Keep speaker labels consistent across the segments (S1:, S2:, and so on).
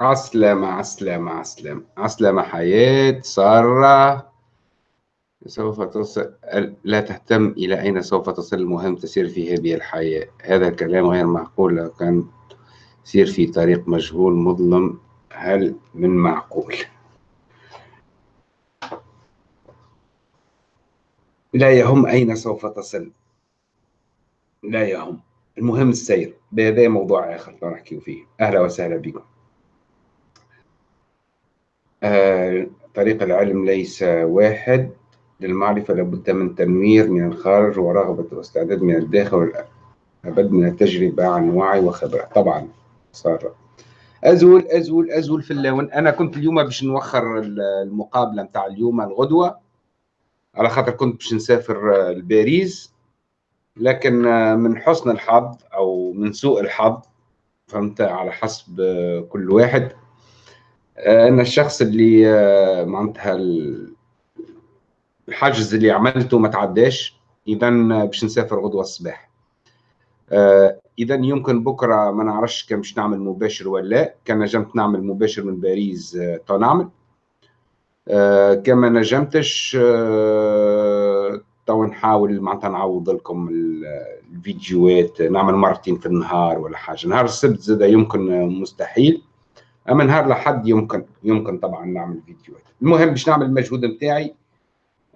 S1: عسلامة عسلامة عسلامة عسلامة حياة سارة. سوف تصل لا تهتم إلى أين سوف تصل. المهم تسير في هذه الحياة. هذا الكلام غير معقول لو كان سير في طريق مجهول مظلم. هل من معقول؟ لا يهم أين سوف تصل. لا يهم. المهم السير. بهذا موضوع آخر نحكي فيه. أهلا وسهلا بكم. طريق العلم ليس واحد. للمعرفة لابد من تنوير من الخارج ورغبة واستعداد من الداخل والأبد من التجربة عن وعي وخبرة. طبعا صار. أزول أزول أزول في اللون. أنا كنت اليوم باش نوخر المقابلة متاع اليوم الغدوة. على خاطر كنت باش نسافر لباريس. لكن من حسن الحظ أو من سوء الحظ فهمت على حسب كل واحد. آه، أن الشخص اللي آه، معناتها الحجز اللي عملته ما تعداش اذا باش نسافر غدوة الصباح. آه، اذا يمكن بكرة ما نعرفش كان باش نعمل مباشر ولا لا كان نجمت نعمل مباشر من باريس تو نعمل كان ما نجمتش تو نحاول معناتها نعوض لكم الفيديوهات نعمل مرتين في النهار ولا حاجة. نهار السبت زاد يمكن مستحيل. أما نهار لحد يمكن يمكن طبعا نعمل فيديوهات. المهم باش نعمل المجهود نتاعي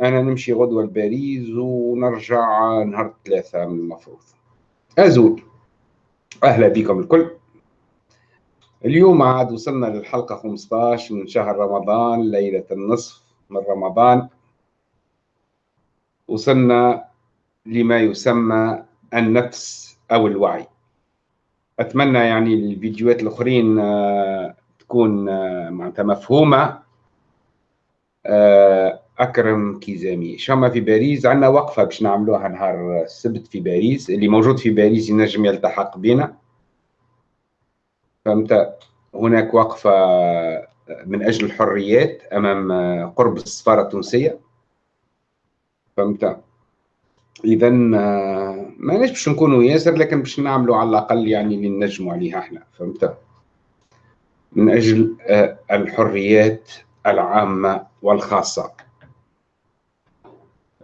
S1: أنا نمشي غدوة لباريس ونرجع نهار ثلاثة من المفروض. أزول. أهلا بكم الكل. اليوم عاد وصلنا للحلقة 15 من شهر رمضان ليلة النصف من رمضان. وصلنا لما يسمى النفس أو الوعي. أتمنى يعني الفيديوهات الأخرين آه، تكون آه، معناتها مفهومة. آه، أكرم كيزامي شاما في باريس عندنا وقفة باش نعملوها نهار السبت في باريس اللي موجود في باريس ينجم يلتحق بنا فهمت؟ هناك وقفة من أجل الحريات أمام قرب السفارة التونسية. فهمت؟ اذا آه، ما باش نكونوا ياسر لكن باش نعملوا على الأقل يعني اللي نجموا عليها إحنا. فهمت؟ من أجل آه، الحريات العامة والخاصة.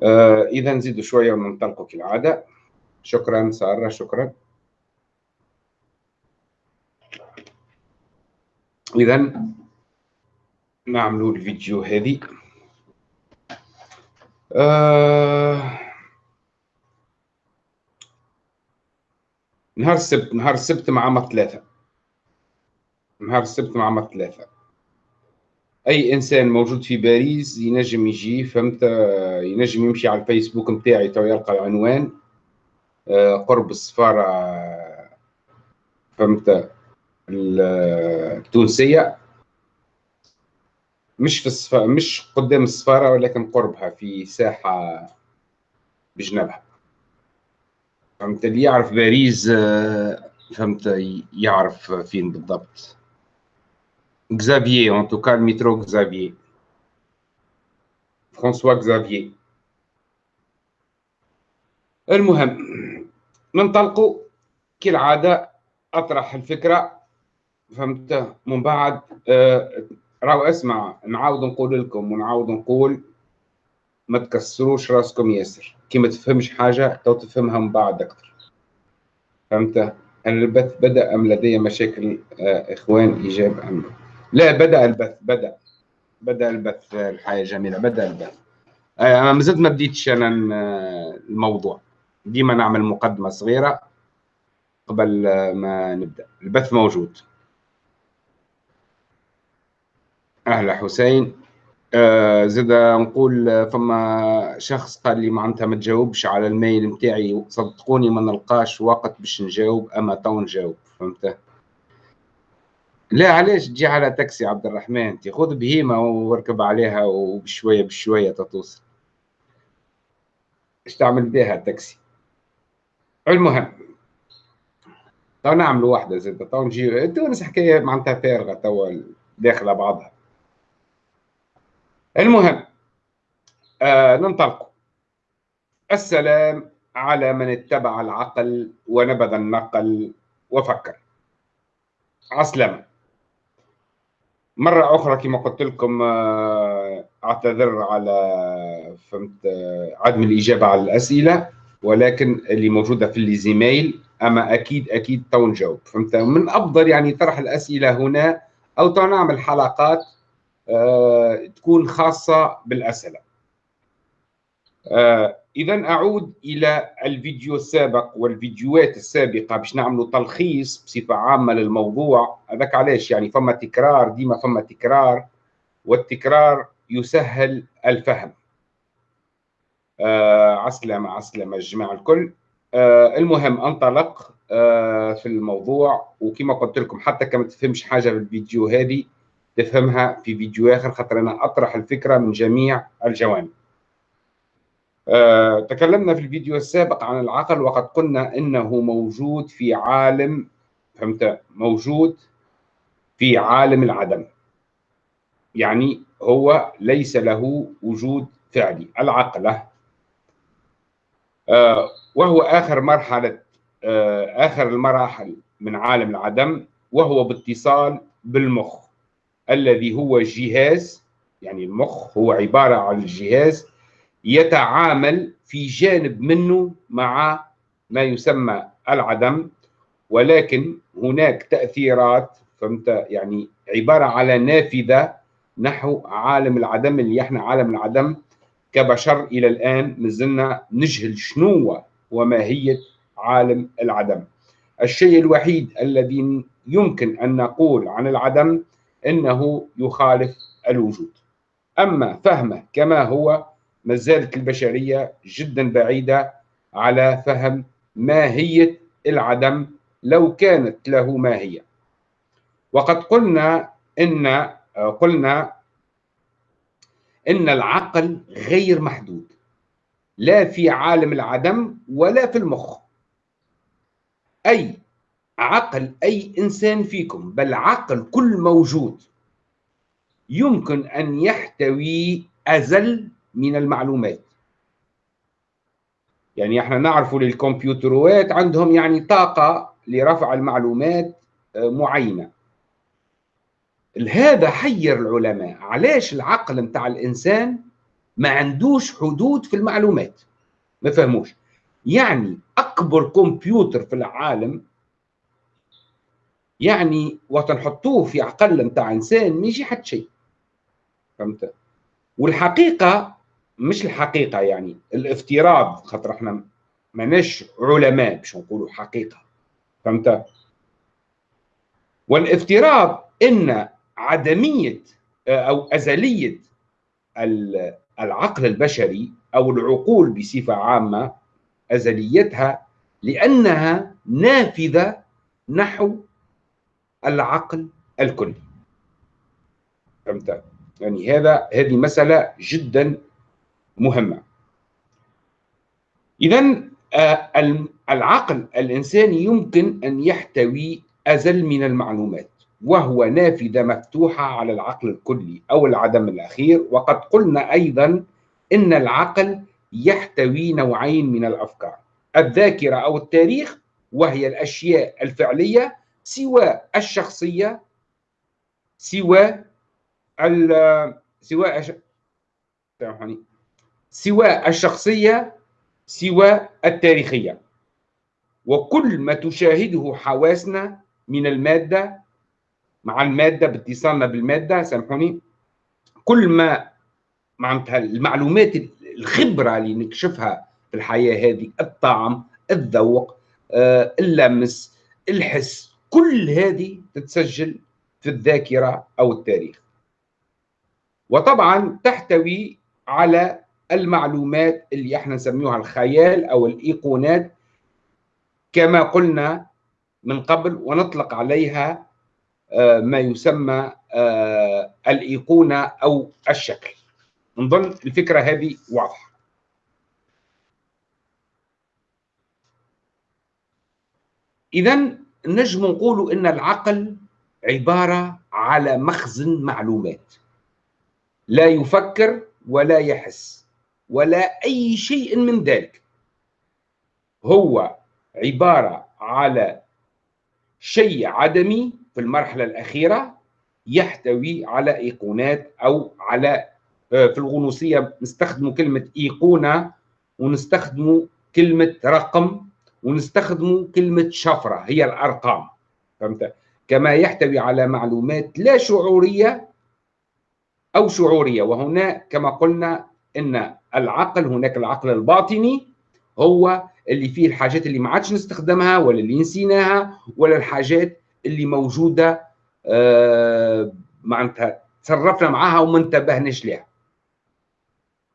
S1: آه، اذا نزيدوا شوية وننطلقوا كالعاده شكرا سارة شكرا. اذا نعملوا الفيديو هذه. آه نهار السبت نهار السبت مع ثلاثة نهار السبت مع ثلاثة. أي إنسان موجود في باريس ينجم يجي فهمت؟ ينجم يمشي على الفيسبوك نتاعي تو يلقى العنوان آه، قرب السفارة فهمت؟ التونسية. مش في السفارة مش قدام السفارة ولكن قربها في ساحة بجنبها. فهمت؟ اللي يعرف باريس آه، فهمت؟ يعرف فين بالضبط. اكزافيي ان توكا المترو اكزافيي فرانسوا اكزافيي المهم ننطلقوا كالعادة أطرح الفكرة. فهمت؟ من بعد آه راهو اسمع نعاود نقول لكم ونعاود نقول ما تكسروش راسكم ياسر. كي ما تفهمش حاجة تو تفهمها من بعد أكثر فهمت؟ البث بدأ أم لدي مشاكل آه إخوان إيجاب أم لا. بدأ البث بدأ. بدأ البث الحياة جميلة بدأ البث. آه أنا مازلت ما بديتش أنا الموضوع. ديما نعمل مقدمة صغيرة قبل ما نبدأ. البث موجود. أهلا حسين. آه زاد نقول فما شخص قال لي معناتها ما تجاوبش على ال mail نتاعي صدقوني ما نلقاش وقت باش نجاوب أما تو نجاوب فهمت؟ لا علاش تجي على تاكسي عبد الرحمن انت خذ بهيمة واركب عليها وبشوية بشوية تتوصل إيش تعمل بها التاكسي؟ المهم تو نعملوا واحدة زاد تو نجي تونس حكاية معناتها فارغة تو داخلة بعضها. المهم آه ننطلق السلام على من اتبع العقل ونبذ النقل وفكر. عسلامة. مرة أخرى كما قلت لكم آه، أعتذر على فهمت آه، عدم الإجابة على الأسئلة ولكن اللي موجودة في ال les emails أما أكيد أكيد تو نجاوب فهمت؟ من أفضل يعني طرح الأسئلة هنا أو تو نعمل حلقات آه، تكون خاصة بالأسئلة. إذا أعود إلى الفيديو السابق والفيديوهات السابقة باش نعملوا تلخيص بصفة عامة للموضوع. هذاك علاش؟ يعني فما تكرار ديما فما تكرار والتكرار يسهل الفهم. آه عسلامة عسلامة الجماعة الكل. آه المهم انطلق آه في الموضوع. وكما قلت لكم حتى كما تفهمش حاجة في الفيديو هذه تفهمها في فيديو آخر خاطر أنا أطرح الفكرة من جميع الجوانب. آه، تكلمنا في الفيديو السابق عن العقل وقد قلنا إنه موجود في عالم فهمت؟ موجود في عالم العدم. يعني هو ليس له وجود فعلي العقله آه، وهو آخر مرحلة آه، آخر المراحل من عالم العدم وهو باتصال بالمخ الذي هو جهاز يعني المخ هو عبارة عن الجهاز يتعامل في جانب منه مع ما يسمى العدم ولكن هناك تأثيرات فهمت؟ يعني عبارة على نافذة نحو عالم العدم اللي إحنا عالم العدم كبشر إلى الآن مازلنا نجهل شنو وماهية عالم العدم. الشيء الوحيد الذي يمكن أن نقول عن العدم أنه يخالف الوجود. أما فهمه كما هو ما زالت البشرية جدا بعيدة على فهم ماهية العدم لو كانت له ماهية. وقد قلنا إن قلنا إن العقل غير محدود لا في عالم العدم ولا في المخ. أي عقل أي إنسان فيكم بل عقل كل موجود يمكن أن يحتوي أزل من المعلومات. يعني إحنا نعرف للكمبيوترات عندهم يعني طاقة لرفع المعلومات آه، معينة. هذا حير العلماء. علاش العقل متاع الإنسان ما عندوش حدود في المعلومات؟ ما فهموش. يعني أكبر كمبيوتر في العالم يعني وقت نحطوه في عقل متاع إنسان ما يجي حد شيء. فهمت؟ والحقيقة مش الحقيقة يعني الافتراض خاطر إحنا ماناش علماء باش نقولوا حقيقة فهمت؟ والافتراض إن عدمية أو أزلية العقل البشري أو العقول بصفة عامة أزليتها لأنها نافذة نحو العقل الكلي فهمت؟ يعني هذا هذه مسألة جدا مهمة. إذا آه، العقل الإنساني يمكن أن يحتوي أزل من المعلومات وهو نافذة مفتوحة على العقل الكلي أو العدم الأخير وقد قلنا أيضا إن العقل يحتوي نوعين من الأفكار الذاكرة أو التاريخ وهي الأشياء الفعلية سوى الشخصية سوى سوى سامحوني سواء الشخصية سواء التاريخية. وكل ما تشاهده حواسنا من المادة مع المادة بإتصالنا بالمادة سامحوني. كل ما معناتها المعلومات الخبرة اللي نكشفها في الحياة هذه الطعم الذوق آه، اللمس الحس كل هذه تتسجل في الذاكرة أو التاريخ. وطبعا تحتوي على المعلومات اللي إحنا نسميها الخيال أو الايقونات كما قلنا من قبل ونطلق عليها آه، ما يسمى آه، الإيقونة أو الشكل. نظن الفكرة هذه واضحة. اذا نجم نقول إن العقل عبارة على مخزن معلومات. لا يفكر ولا يحس. ولا أي شيء من ذلك. هو عبارة على شيء عدمي في المرحلة الأخيرة يحتوي على إيقونات أو على آه، في الغنوصية نستخدموا كلمة إيقونة ونستخدموا كلمة رقم ونستخدموا كلمة شفرة هي الأرقام. فهمت؟ كما يحتوي على معلومات لا شعورية أو شعورية. وهنا كما قلنا إن العقل هناك العقل الباطني هو اللي فيه الحاجات اللي ما عادش نستخدمها ولا اللي نسيناها ولا الحاجات اللي موجودة آه معناتها تصرفنا معها وما انتبهناش لها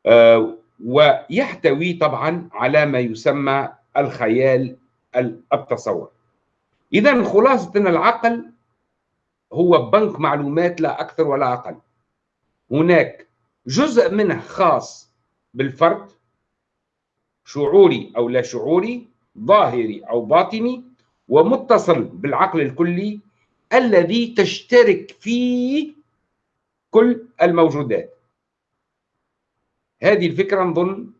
S1: آه ويحتوي طبعا على ما يسمى الخيال التصور. اذا خلاصة ان العقل هو بنك معلومات لا أكثر ولا أقل. هناك جزء منه خاص بالفرد شعوري أو لا شعوري ظاهري أو باطني ومتصل بالعقل الكلي الذي تشترك فيه كل الموجودات. هذه الفكرة نظن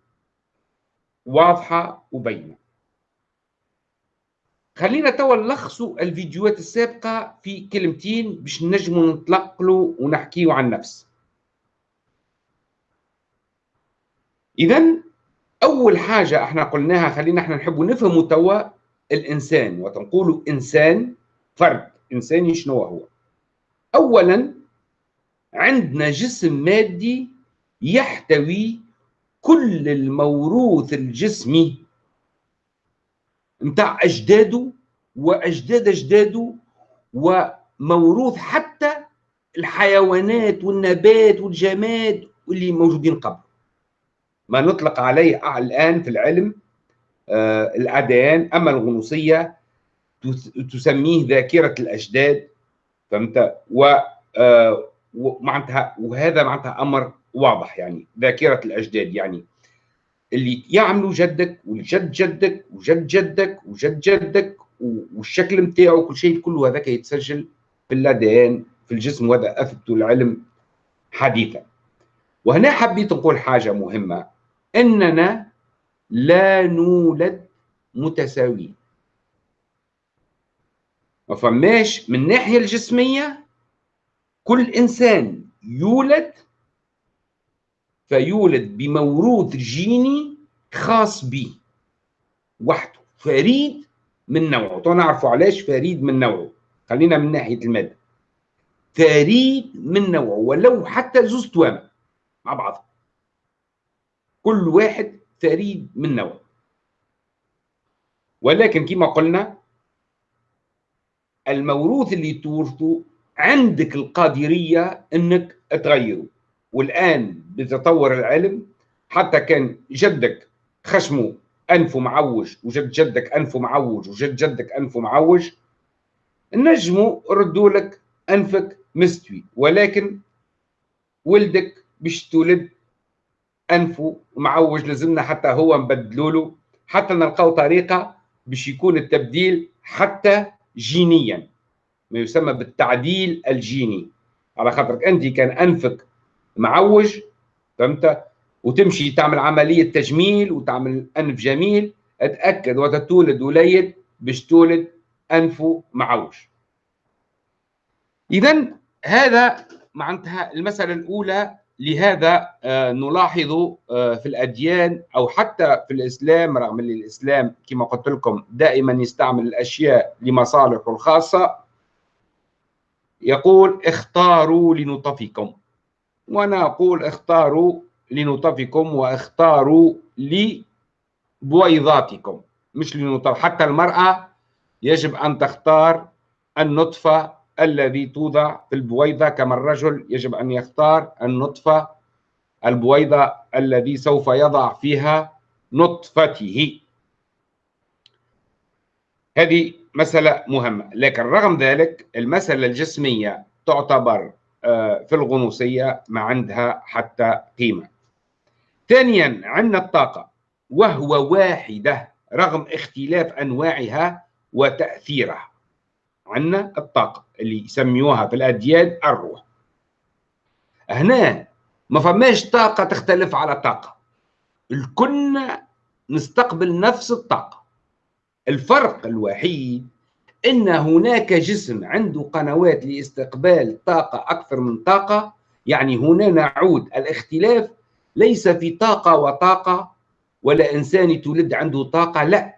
S1: واضحة وبينة. خلينا توا نلخصوا الفيديوهات السابقة في كلمتين باش نجموا نتلقلوا ونحكيوا عن نفس. اذا أول حاجة إحنا قلناها خلينا إحنا نحب نفهموا توا الإنسان وتنقولوا إنسان فرد. انساني شنو هو؟ اولا عندنا جسم مادي يحتوي كل الموروث الجسمي. نتاع أجداده وأجداد أجداده وموروث حتى الحيوانات والنبات والجماد واللي موجودين قبل. ما نطلق عليه الآن في العلم آه الأديان. أما الغنوصية تسميه ذاكرة الأجداد فهمت؟ و آه وهذا معناتها أمر واضح يعني ذاكرة الأجداد يعني. اللي يعملوا جدك والجد جدك وجد جدك وجد جدك والشكل نتاعو كل شيء كله هذاك يتسجل في الادان في الجسم وهذا اثبته العلم حديثا. وهنا حبيت نقول حاجة مهمة. إننا لا نولد متساويين. ما فماش من الناحيه الجسمية كل إنسان يولد فيولد بموروث جيني خاص به وحده فريد من نوعه. تو نعرفوا علاش فريد من نوعه؟ خلينا من ناحية المادة. فريد من نوعه ولو حتى زوز توام مع بعض. كل واحد فريد من نوعه ولكن كما قلنا الموروث اللي تورثه عندك القادرية إنك تغيره. والآن بتطور العلم حتى كان جدك خشمه أنفه معوج وجد جدك أنفه معوج وجد جدك أنفه معوج نجموا ردوا لك أنفك مستوي. ولكن ولدك باش تولد انفه معوج لازمنا حتى هو نبدلوا له حتى نلقاو طريقة باش يكون التبديل حتى جينيا. ما يسمى بالتعديل الجيني. على خاطرك أنت كان أنفك معوج فهمت؟ وتمشي تعمل عملية تجميل وتعمل أنف جميل أتأكد وتتولد وليد باش تولد انفه معوج. اذا هذا معناتها المسألة الأولى لهذا آه، نلاحظ آه، في الأديان أو حتى في الإسلام رغم إن الإسلام كما قلت لكم دائما يستعمل الأشياء لمصالحه الخاصة يقول اختاروا لنطفكم. وأنا أقول اختاروا لنطفكم واختاروا لبويضاتكم مش لنطف. حتى المرأة يجب أن تختار النطفة الذي توضع في البويضة كما الرجل يجب أن يختار النطفة البويضة الذي سوف يضع فيها نطفته. هذه مسألة مهمة. لكن رغم ذلك المسألة الجسمية تعتبر آه، في الغنوصية ما عندها حتى قيمة. ثانيا عندنا الطاقة وهو واحدة رغم اختلاف أنواعها وتأثيرها. عندنا الطاقة اللي يسميوها في الأديان الروح. هنا ما فماش طاقة تختلف على طاقة. الكل نستقبل نفس الطاقة. الفرق الوحيد إن هناك جسم عنده قنوات لاستقبال طاقة أكثر من طاقة يعني هنا نعود الاختلاف ليس في طاقة وطاقة ولا إنسان يتولد عنده طاقة لا.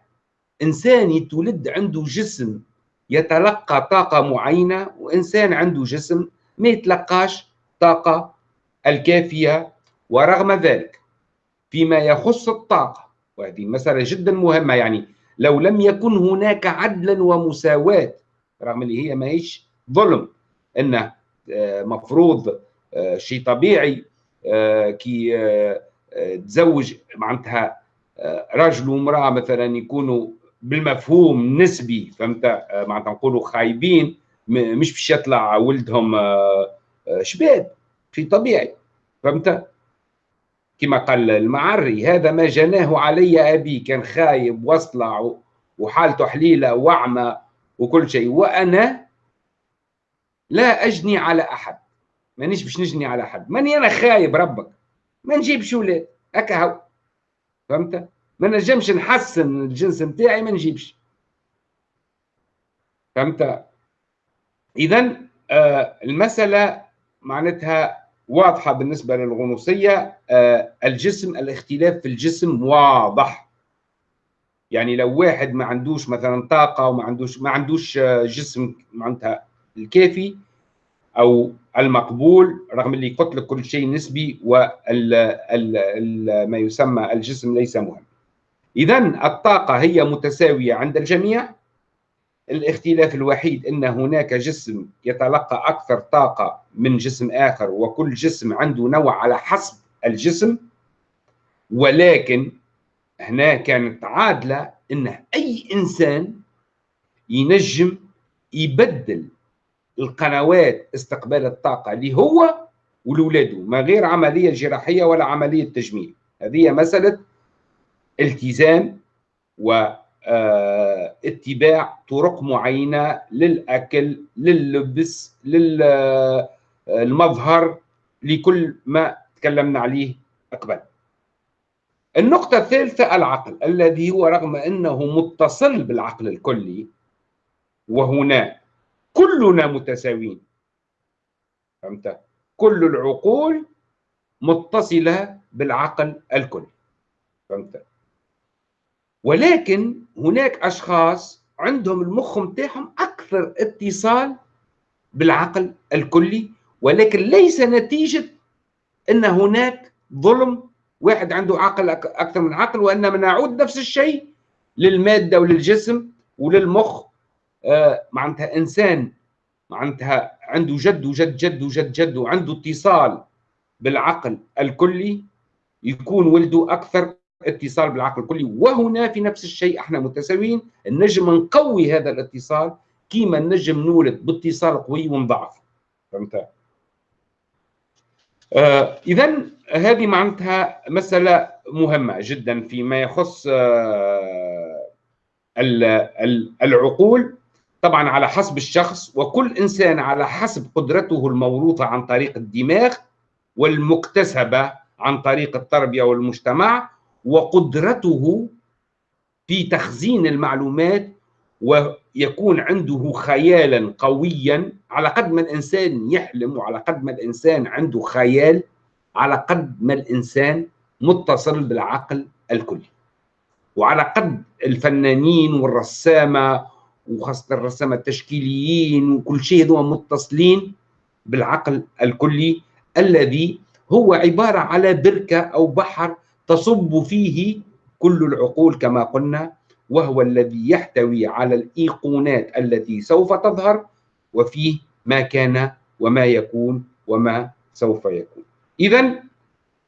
S1: إنسان يتولد عنده جسم يتلقى طاقة معينة وإنسان عنده جسم ما يتلقاش طاقة الكافية. ورغم ذلك فيما يخص الطاقة وهذه مسألة جدا مهمة يعني لو لم يكن هناك عدلا ومساواة رغم اللي هي ماهيش ظلم انه آه، مفروض آه، شيء طبيعي آه، كي تزوج معناتها رجل وامراه مثلا يكونوا بالمفهوم نسبي فهمت؟ معناتها نقولوا خايبين مش باش يطلع ولدهم شباب شيء طبيعي فهمت؟ كما قال المعري هذا ما جناه علي أبي كان خايب وأصلع وحالته حليلة وعمى وكل شيء وأنا لا أجني على أحد مانيش باش نجني على أحد ماني أنا خايب ربك ما نجيبش ولاد هكا هو فهمت؟ ما نجمش نحسن الجنس نتاعي ما نجيبش. فهمت؟ إذا آه المسألة معناتها واضحة بالنسبة للغنوصية آه، الجسم الاختلاف في الجسم واضح. يعني لو واحد ما عندوش مثلا طاقة وما عندوش ما عندوش آه، جسم معناتها الكافي أو المقبول رغم اللي قلت لك كل شيء نسبي وما يسمى الجسم ليس مهم. اذا الطاقة هي متساوية عند الجميع. الاختلاف الوحيد إن هناك جسم يتلقى أكثر طاقة من جسم آخر وكل جسم عنده نوع على حسب الجسم. ولكن هنا كانت عادلة إن أي إنسان ينجم يبدل القنوات استقبال الطاقة اللي هو ولولاده ما غير عملية جراحية ولا عملية تجميل. هذه مسألة التزام و آه، طرق معينة للأكل لللبس للمظهر آه، لكل ما تكلمنا عليه قبل النقطة الثالثة العقل الذي هو رغم أنه متصل بالعقل الكلي وهنا كلنا متساويين فهمت؟ كل العقول متصلة بالعقل الكلي فهمت؟ ولكن هناك أشخاص عندهم المخ نتاعهم أكثر اتصال بالعقل الكلي ولكن ليس نتيجة إن هناك ظلم واحد عنده عقل أكثر من عقل وإنما نعود نفس الشيء للمادة وللجسم وللمخ. آه معناتها إنسان معناتها عنده جد وجد جد وجد جد وعنده اتصال بالعقل الكلي يكون ولده أكثر اتصال بالعقل الكلي. وهنا في نفس الشيء إحنا متساويين. النجم نقوي هذا الاتصال كيما النجم نولد باتصال قوي ونضعف فهمت؟ آه اذا هذه معناتها مسألة مهمة جدا فيما يخص آه العقول. طبعا على حسب الشخص وكل إنسان على حسب قدرته الموروثة عن طريق الدماغ والمكتسبة عن طريق التربية والمجتمع وقدرته في تخزين المعلومات ويكون عنده خيالا قويا. على قد ما الإنسان يحلم وعلى قد ما الإنسان عنده خيال على قد ما الإنسان متصل بالعقل الكلي. وعلى قد الفنانين والرسامة وخاصة الرسامة التشكيليين وكل شيء هذول متصلين بالعقل الكلي الذي هو عبارة على بركة أو بحر تصب فيه كل العقول كما قلنا وهو الذي يحتوي على الإيقونات التي سوف تظهر وفيه ما كان وما يكون وما سوف يكون. اذا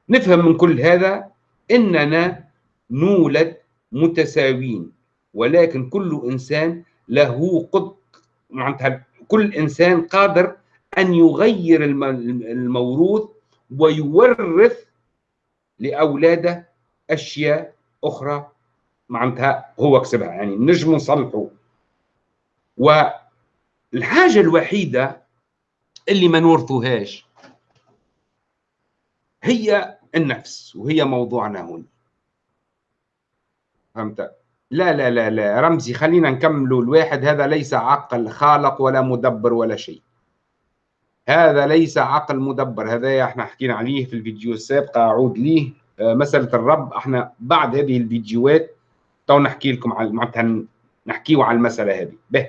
S1: نفهم من كل هذا إننا نولد متساوين ولكن كل إنسان له قد معناتها كل إنسان قادر أن يغير الموروث ويورث لأولادة أشياء أخرى معناتها هو كسبها. يعني نجم نصلحه والحاجة الوحيدة اللي ما نورثوهاش هي النفس وهي موضوعنا هنا. فهمت؟ لا لا لا لا رمزي خلينا نكملوا. الواحد هذا ليس عقل خالق ولا مدبر ولا شيء. هذا ليس عقل مدبر. هذا إحنا حكينا عليه في الفيديو السابقه أعود ليه. آه، مسألة الرب. إحنا بعد هذه الفيديوهات تو نحكي لكم على معناتها نحكيو على المسألة هذه. به.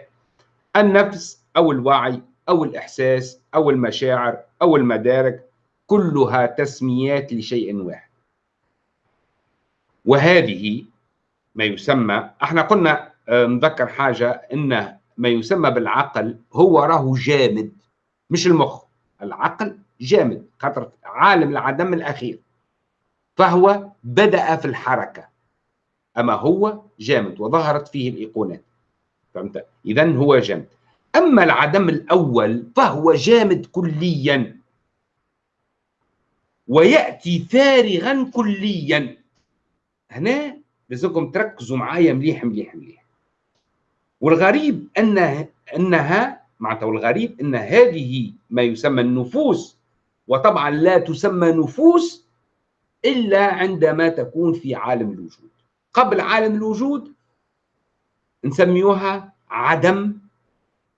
S1: النفس أو الوعي أو الإحساس أو المشاعر أو المدارك كلها تسميات لشيء واحد. وهذه ما يسمى إحنا قلنا آه، نذكر حاجة إن ما يسمى بالعقل هو راهو جامد. مش المخ العقل جامد خاطر عالم العدم الأخير. فهو بدأ في الحركة. أما هو جامد وظهرت فيه الإيقونات. فهمت؟ اذا هو جامد. أما العدم الأول فهو جامد كليا. ويأتي فارغا كليا. هنا لازمكم تركزوا معايا مليح مليح مليح. والغريب انها أنها معناتها والغريب إن هذه ما يسمى النفوس وطبعا لا تسمى نفوس إلا عندما تكون في عالم الوجود. قبل عالم الوجود نسميوها عدم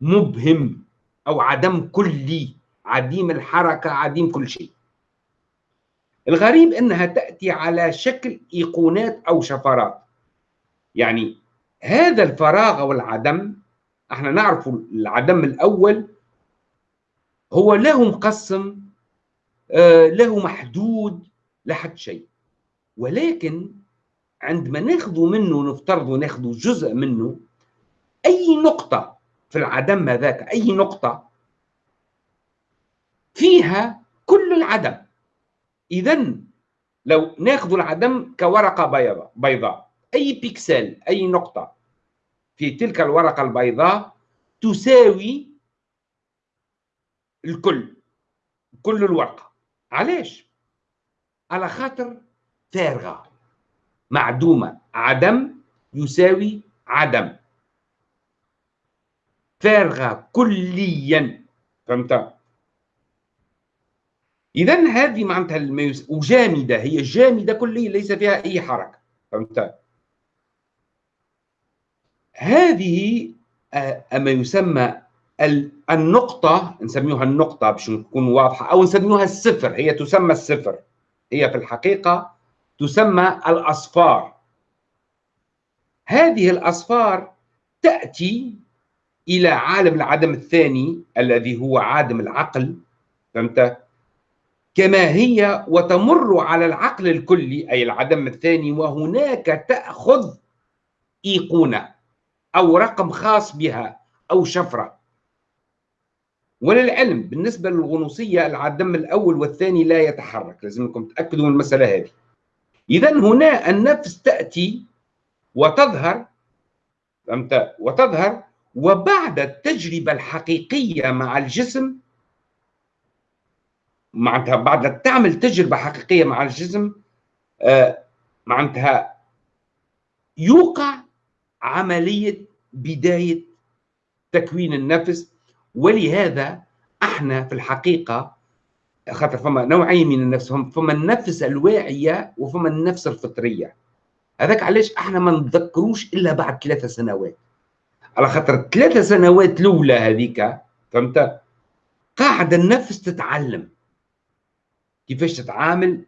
S1: مبهم أو عدم كلي عديم الحركة عديم كل شيء. الغريب إنها تأتي على شكل إيقونات أو شفرات. يعني هذا الفراغ والعدم إحنا نعرف العدم الأول هو له مقسم آه، له محدود لحد شيء. ولكن عندما ناخذ منه نفترض ناخذ جزء منه أي نقطة في العدم هذاك أي نقطة فيها كل العدم. اذا لو ناخذ العدم كورقة بيضاء بيضاء أي بيكسل أي نقطة. في تلك الورقة البيضاء تساوي الكل كل الورقة. علاش؟ على خاطر فارغة معدومة. عدم يساوي عدم. فارغة كليا. فهمت؟ اذا هذه معناتها وجامدة هي جامدة كليا ليس فيها أي حركة. فهمت؟ هذه آه، ما يسمى النقطة نسميها النقطة باش نكون واضحة أو نسميها الصفر هي تسمى الصفر. هي في الحقيقة تسمى الأصفار. هذه الأصفار تأتي إلى عالم العدم الثاني الذي هو عالم العقل فهمت؟ كما هي وتمر على العقل الكلي أي العدم الثاني وهناك تأخذ إيقونة. أو رقم خاص بها أو شفرة. وللعلم بالنسبة للغنوصية العدم الأول والثاني لا يتحرك. لازمكم تأكدوا من المسألة هذه. إذا هنا النفس تأتي وتظهر فهمت؟ وتظهر وبعد التجربة الحقيقية مع الجسم معناتها بعد تعمل تجربة حقيقية مع الجسم آه معناتها يوقع عملية بداية تكوين النفس. ولهذا إحنا في الحقيقة خاطر فما نوعين من النفس فما النفس الواعية وفما النفس الفطرية. هذاك علاش إحنا ما نتذكروش إلا بعد ثلاثة سنوات. على خاطر ثلاثة سنوات الأولى هذيك فهمت؟ قاعدة النفس تتعلم. كيفاش تتعامل؟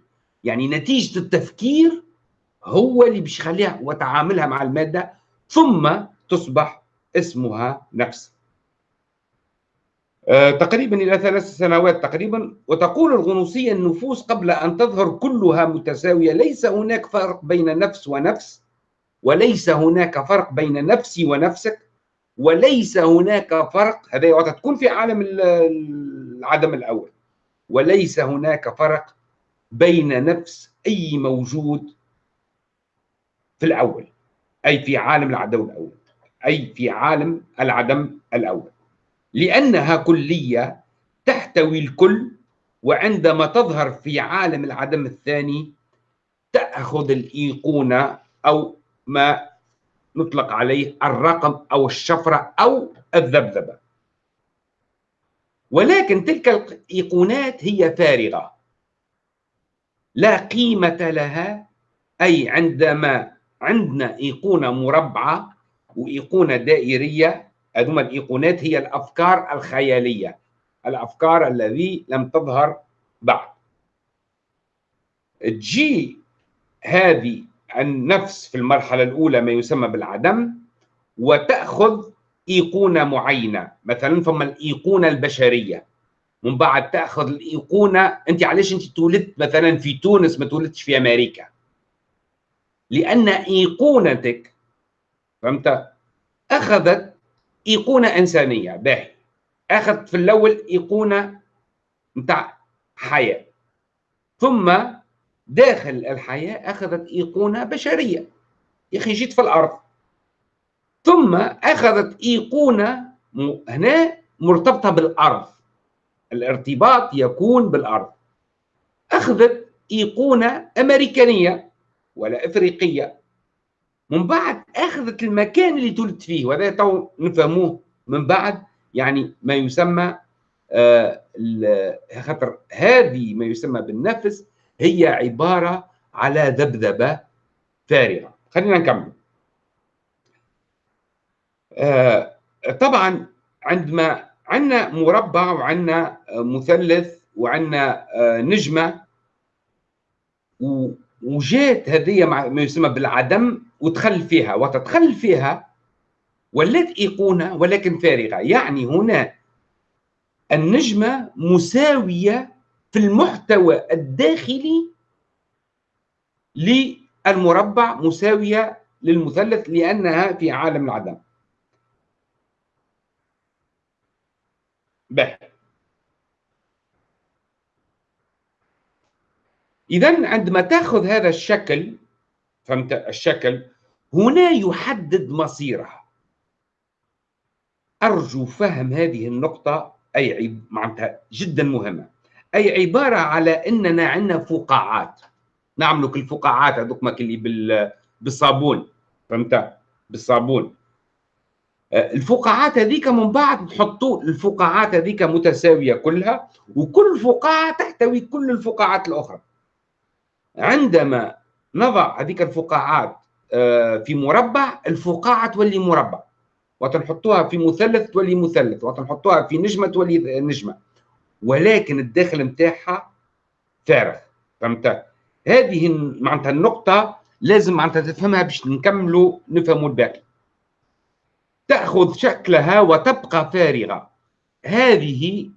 S1: يعني نتيجة التفكير هو اللي باش يخليها وتعاملها مع المادة ثم تصبح اسمها نفس. آه، تقريبا إلى ثلاث سنوات تقريبا وتقول الغنوصية النفوس قبل أن تظهر كلها متساوية ليس هناك فرق بين نفس ونفس وليس هناك فرق بين نفسي ونفسك وليس هناك فرق هذا تكون في عالم العدم الأول. وليس هناك فرق بين نفس أي موجود في الأول. أي في عالم العدو الأول. أي في عالم العدم الأول. لأنها كلية تحتوي الكل وعندما تظهر في عالم العدم الثاني تأخذ الإيقونة أو ما نطلق عليه الرقم أو الشفرة أو الذبذبة. ولكن تلك الإيقونات هي فارغة. لا قيمة لها أي عندما عندنا إيقونة مربعة وإيقونة دائرية. هذوما الإيقونات هي الأفكار الخيالية الأفكار الذي لم تظهر بعد. تجي هذه النفس في المرحلة الأولى ما يسمى بالعدم وتأخذ إيقونة معينة. مثلا ثم الإيقونة البشرية. من بعد تأخذ الإيقونة أنت علاش أنت تولدت مثلا في تونس ما تولدتش في أمريكا؟ لأن إيقونتك فهمت؟ أخذت إيقونة إنسانية. باهي. أخذت في الأول إيقونة نتاع حياة. ثم داخل الحياة أخذت إيقونة بشرية. يا أخي جيت في الأرض. ثم أخذت إيقونة هنا مرتبطة بالأرض. الارتباط يكون بالأرض. أخذت إيقونة أمريكانية. ولا إفريقية. من بعد أخذت المكان اللي تولد فيه وهذا تو نفهموه من بعد يعني ما يسمى آه خاطر هذه ما يسمى بالنفس هي عبارة على ذبذبة فارغة. خلينا نكمل. آه طبعا عندما عندنا مربع وعندنا مثلث وعندنا آه نجمة وجات هذه ما يسمى بالعدم وتخل فيها. وتتخل فيها ولات إيقونة ولكن فارغة. يعني هنا النجمة مساوية في المحتوى الداخلي للمربع مساوية للمثلث لأنها في عالم العدم. به. اذا عندما تأخذ هذا الشكل فهمت؟ الشكل هنا يحدد مصيرها. أرجو فهم هذه النقطة أي. معناتها جدا مهمة. أي عبارة على إننا عندنا فقاعات. نعملوا كل الفقاعات هذوك اللي بال... بالصابون فهمت؟ بالصابون. آه، الفقاعات هذيك من بعد نحطوا الفقاعات هذيك متساوية كلها وكل فقاعة تحتوي كل الفقاعات الأخرى. عندما نضع هذيك الفقاعات آه، في مربع الفقاعة تولي مربع. وتنحطوها في مثلث تولي مثلث وتنحطوها في نجمة تولي نجمة. ولكن الداخل نتاعها فارغ. فهمت؟ هذه معناتها النقطة لازم معناتها تفهمها باش نكملوا نفهموا الباقي. تأخذ شكلها وتبقى فارغة. هذه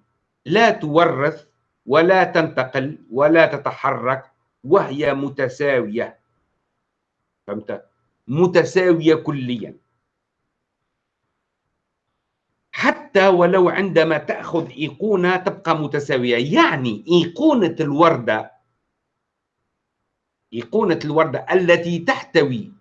S1: لا تورث ولا تنتقل ولا تتحرك وهي متساوية. فهمت؟ متساوية كليا. حتى ولو عندما تأخذ إيقونة تبقى متساوية. يعني إيقونة الوردة إيقونة الوردة التي تحتوي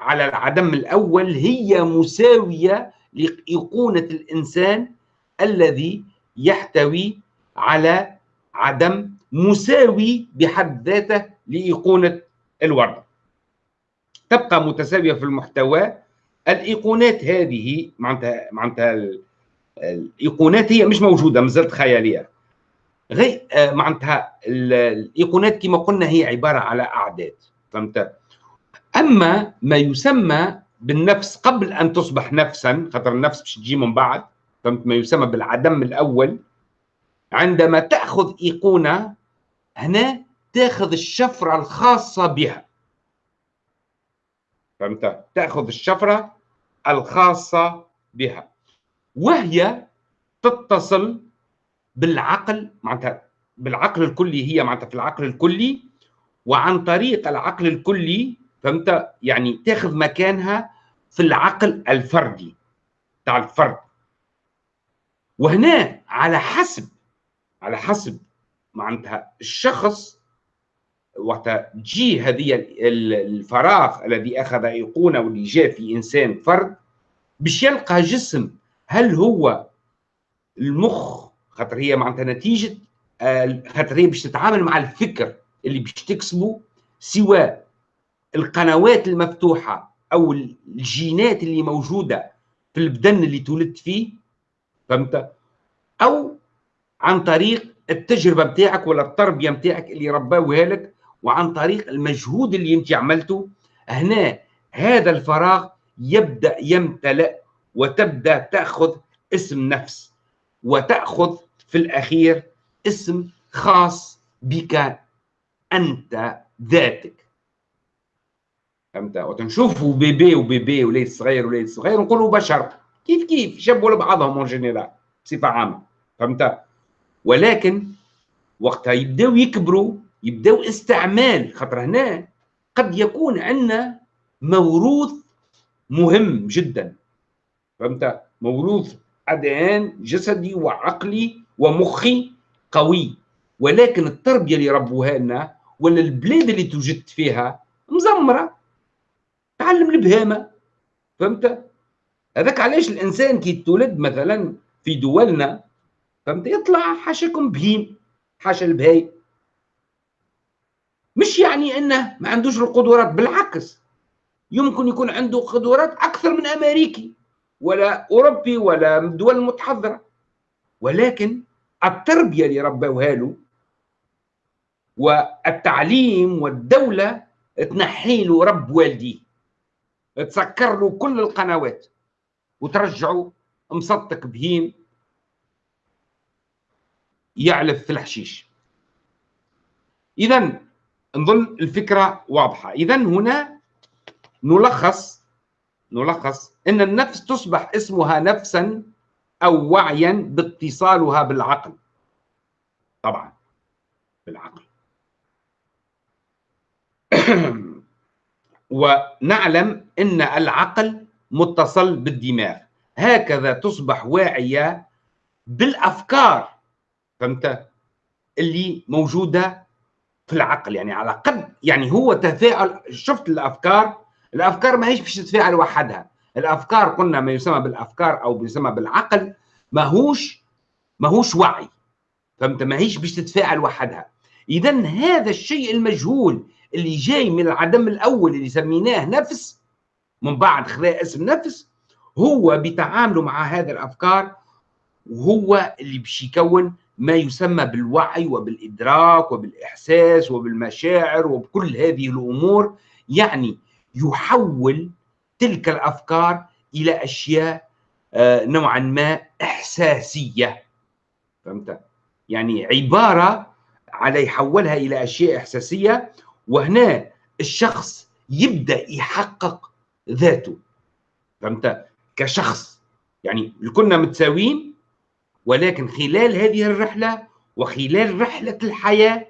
S1: على العدم الأول هي مساوية لإيقونة الإنسان الذي يحتوي على عدم مساوي بحد ذاته لإيقونة الورده تبقى متساوية في المحتوى الإيقونات هذه معناتها معناتها الإيقونات هي مش موجودة مازالت خيالية. غير آه، معناتها الإيقونات كما قلنا هي عبارة على أعداد فهمت؟ أما ما يسمى بالنفس قبل أن تصبح نفسا خاطر النفس باش تجي من بعد فهمت؟ ما يسمى بالعدم الأول عندما تأخذ إيقونة هنا تاخذ الشفرة الخاصة بها. فهمت؟ تاخذ الشفرة الخاصة بها. وهي تتصل بالعقل معناتها بالعقل الكلي هي معناتها في العقل الكلي وعن طريق العقل الكلي فهمت؟ يعني تاخذ مكانها في العقل الفردي تاع الفرد. وهنا على حسب على حسب معناتها الشخص وقت تجي هذه الفراغ الذي أخذ ايقونه واللي جاء في إنسان فرد باش يلقى جسم هل هو المخ؟ خاطر هي معناتها نتيجة خاطر هي باش تتعامل مع الفكر اللي باش تكسبه سواء القنوات المفتوحة أو الجينات اللي موجودة في البدن اللي تولدت فيه فهمت؟ أو عن طريق التجربة بتاعك ولا التربية بتاعك اللي رباوها لك وعن طريق المجهود اللي انت عملته. هنا هذا الفراغ يبدأ يمتلئ وتبدأ تأخذ اسم نفس وتأخذ في الأخير اسم خاص بك أنت ذاتك. فهمت؟ وتنشوفوا بيبي وبيبي وليد صغير وليد صغير نقولوا بشر. كيف كيف؟ يشبهوا لبعضهم أون جينيرال بصفة عامة. فهمت؟ ولكن وقتها يبداو يكبروا يبداو استعمال خاطر هنا قد يكون عندنا موروث مهم جدا. فهمت؟ موروث ادان جسدي وعقلي ومخي قوي. ولكن التربية اللي ربوها لنا ولا البلاد اللي توجدت فيها مزمرة. تعلم البهامة. فهمت؟ هذاك علاش الإنسان كي تولد مثلا في دولنا فهمت؟ يطلع حاشاكم بهيم حاشا البهاي. مش يعني إنه ما عندوش القدرات بالعكس. يمكن يكون عنده قدرات أكثر من أمريكي ولا أوروبي ولا من الدول المتحضرة. ولكن التربية اللي ربوها له والتعليم والدولة تنحي له رب والديه. تسكر له كل القنوات وترجعه مصدق بهيم يعلف في الحشيش. اذا نظن الفكرة واضحة. اذا هنا نلخص نلخص إن النفس تصبح اسمها نفسا أو وعيا باتصالها بالعقل. طبعا بالعقل. ونعلم إن العقل متصل بالدماغ. هكذا تصبح واعية بالأفكار. فهمت؟ اللي موجودة في العقل يعني على قد يعني هو تفاعل شفت الأفكار؟ الأفكار ما هيش باش تتفاعل وحدها. الأفكار قلنا ما يسمى بالأفكار أو يسمى بالعقل ماهوش ماهوش وعي. فهمت؟ ما هيش باش تتفاعل وحدها. اذا هذا الشيء المجهول اللي جاي من العدم الأول اللي سميناه نفس من بعد خذا اسم نفس هو بتعامله مع هذه الأفكار وهو اللي باش يكون ما يسمى بالوعي وبالإدراك وبالإحساس وبالمشاعر وبكل هذه الأمور يعني يحول تلك الأفكار إلى أشياء آه، نوعا ما إحساسية. فهمت؟ يعني عبارة على يحولها إلى أشياء إحساسية وهنا الشخص يبدأ يحقق ذاته. فهمت؟ كشخص. يعني كنا متساويين ولكن خلال هذه الرحلة وخلال رحلة الحياة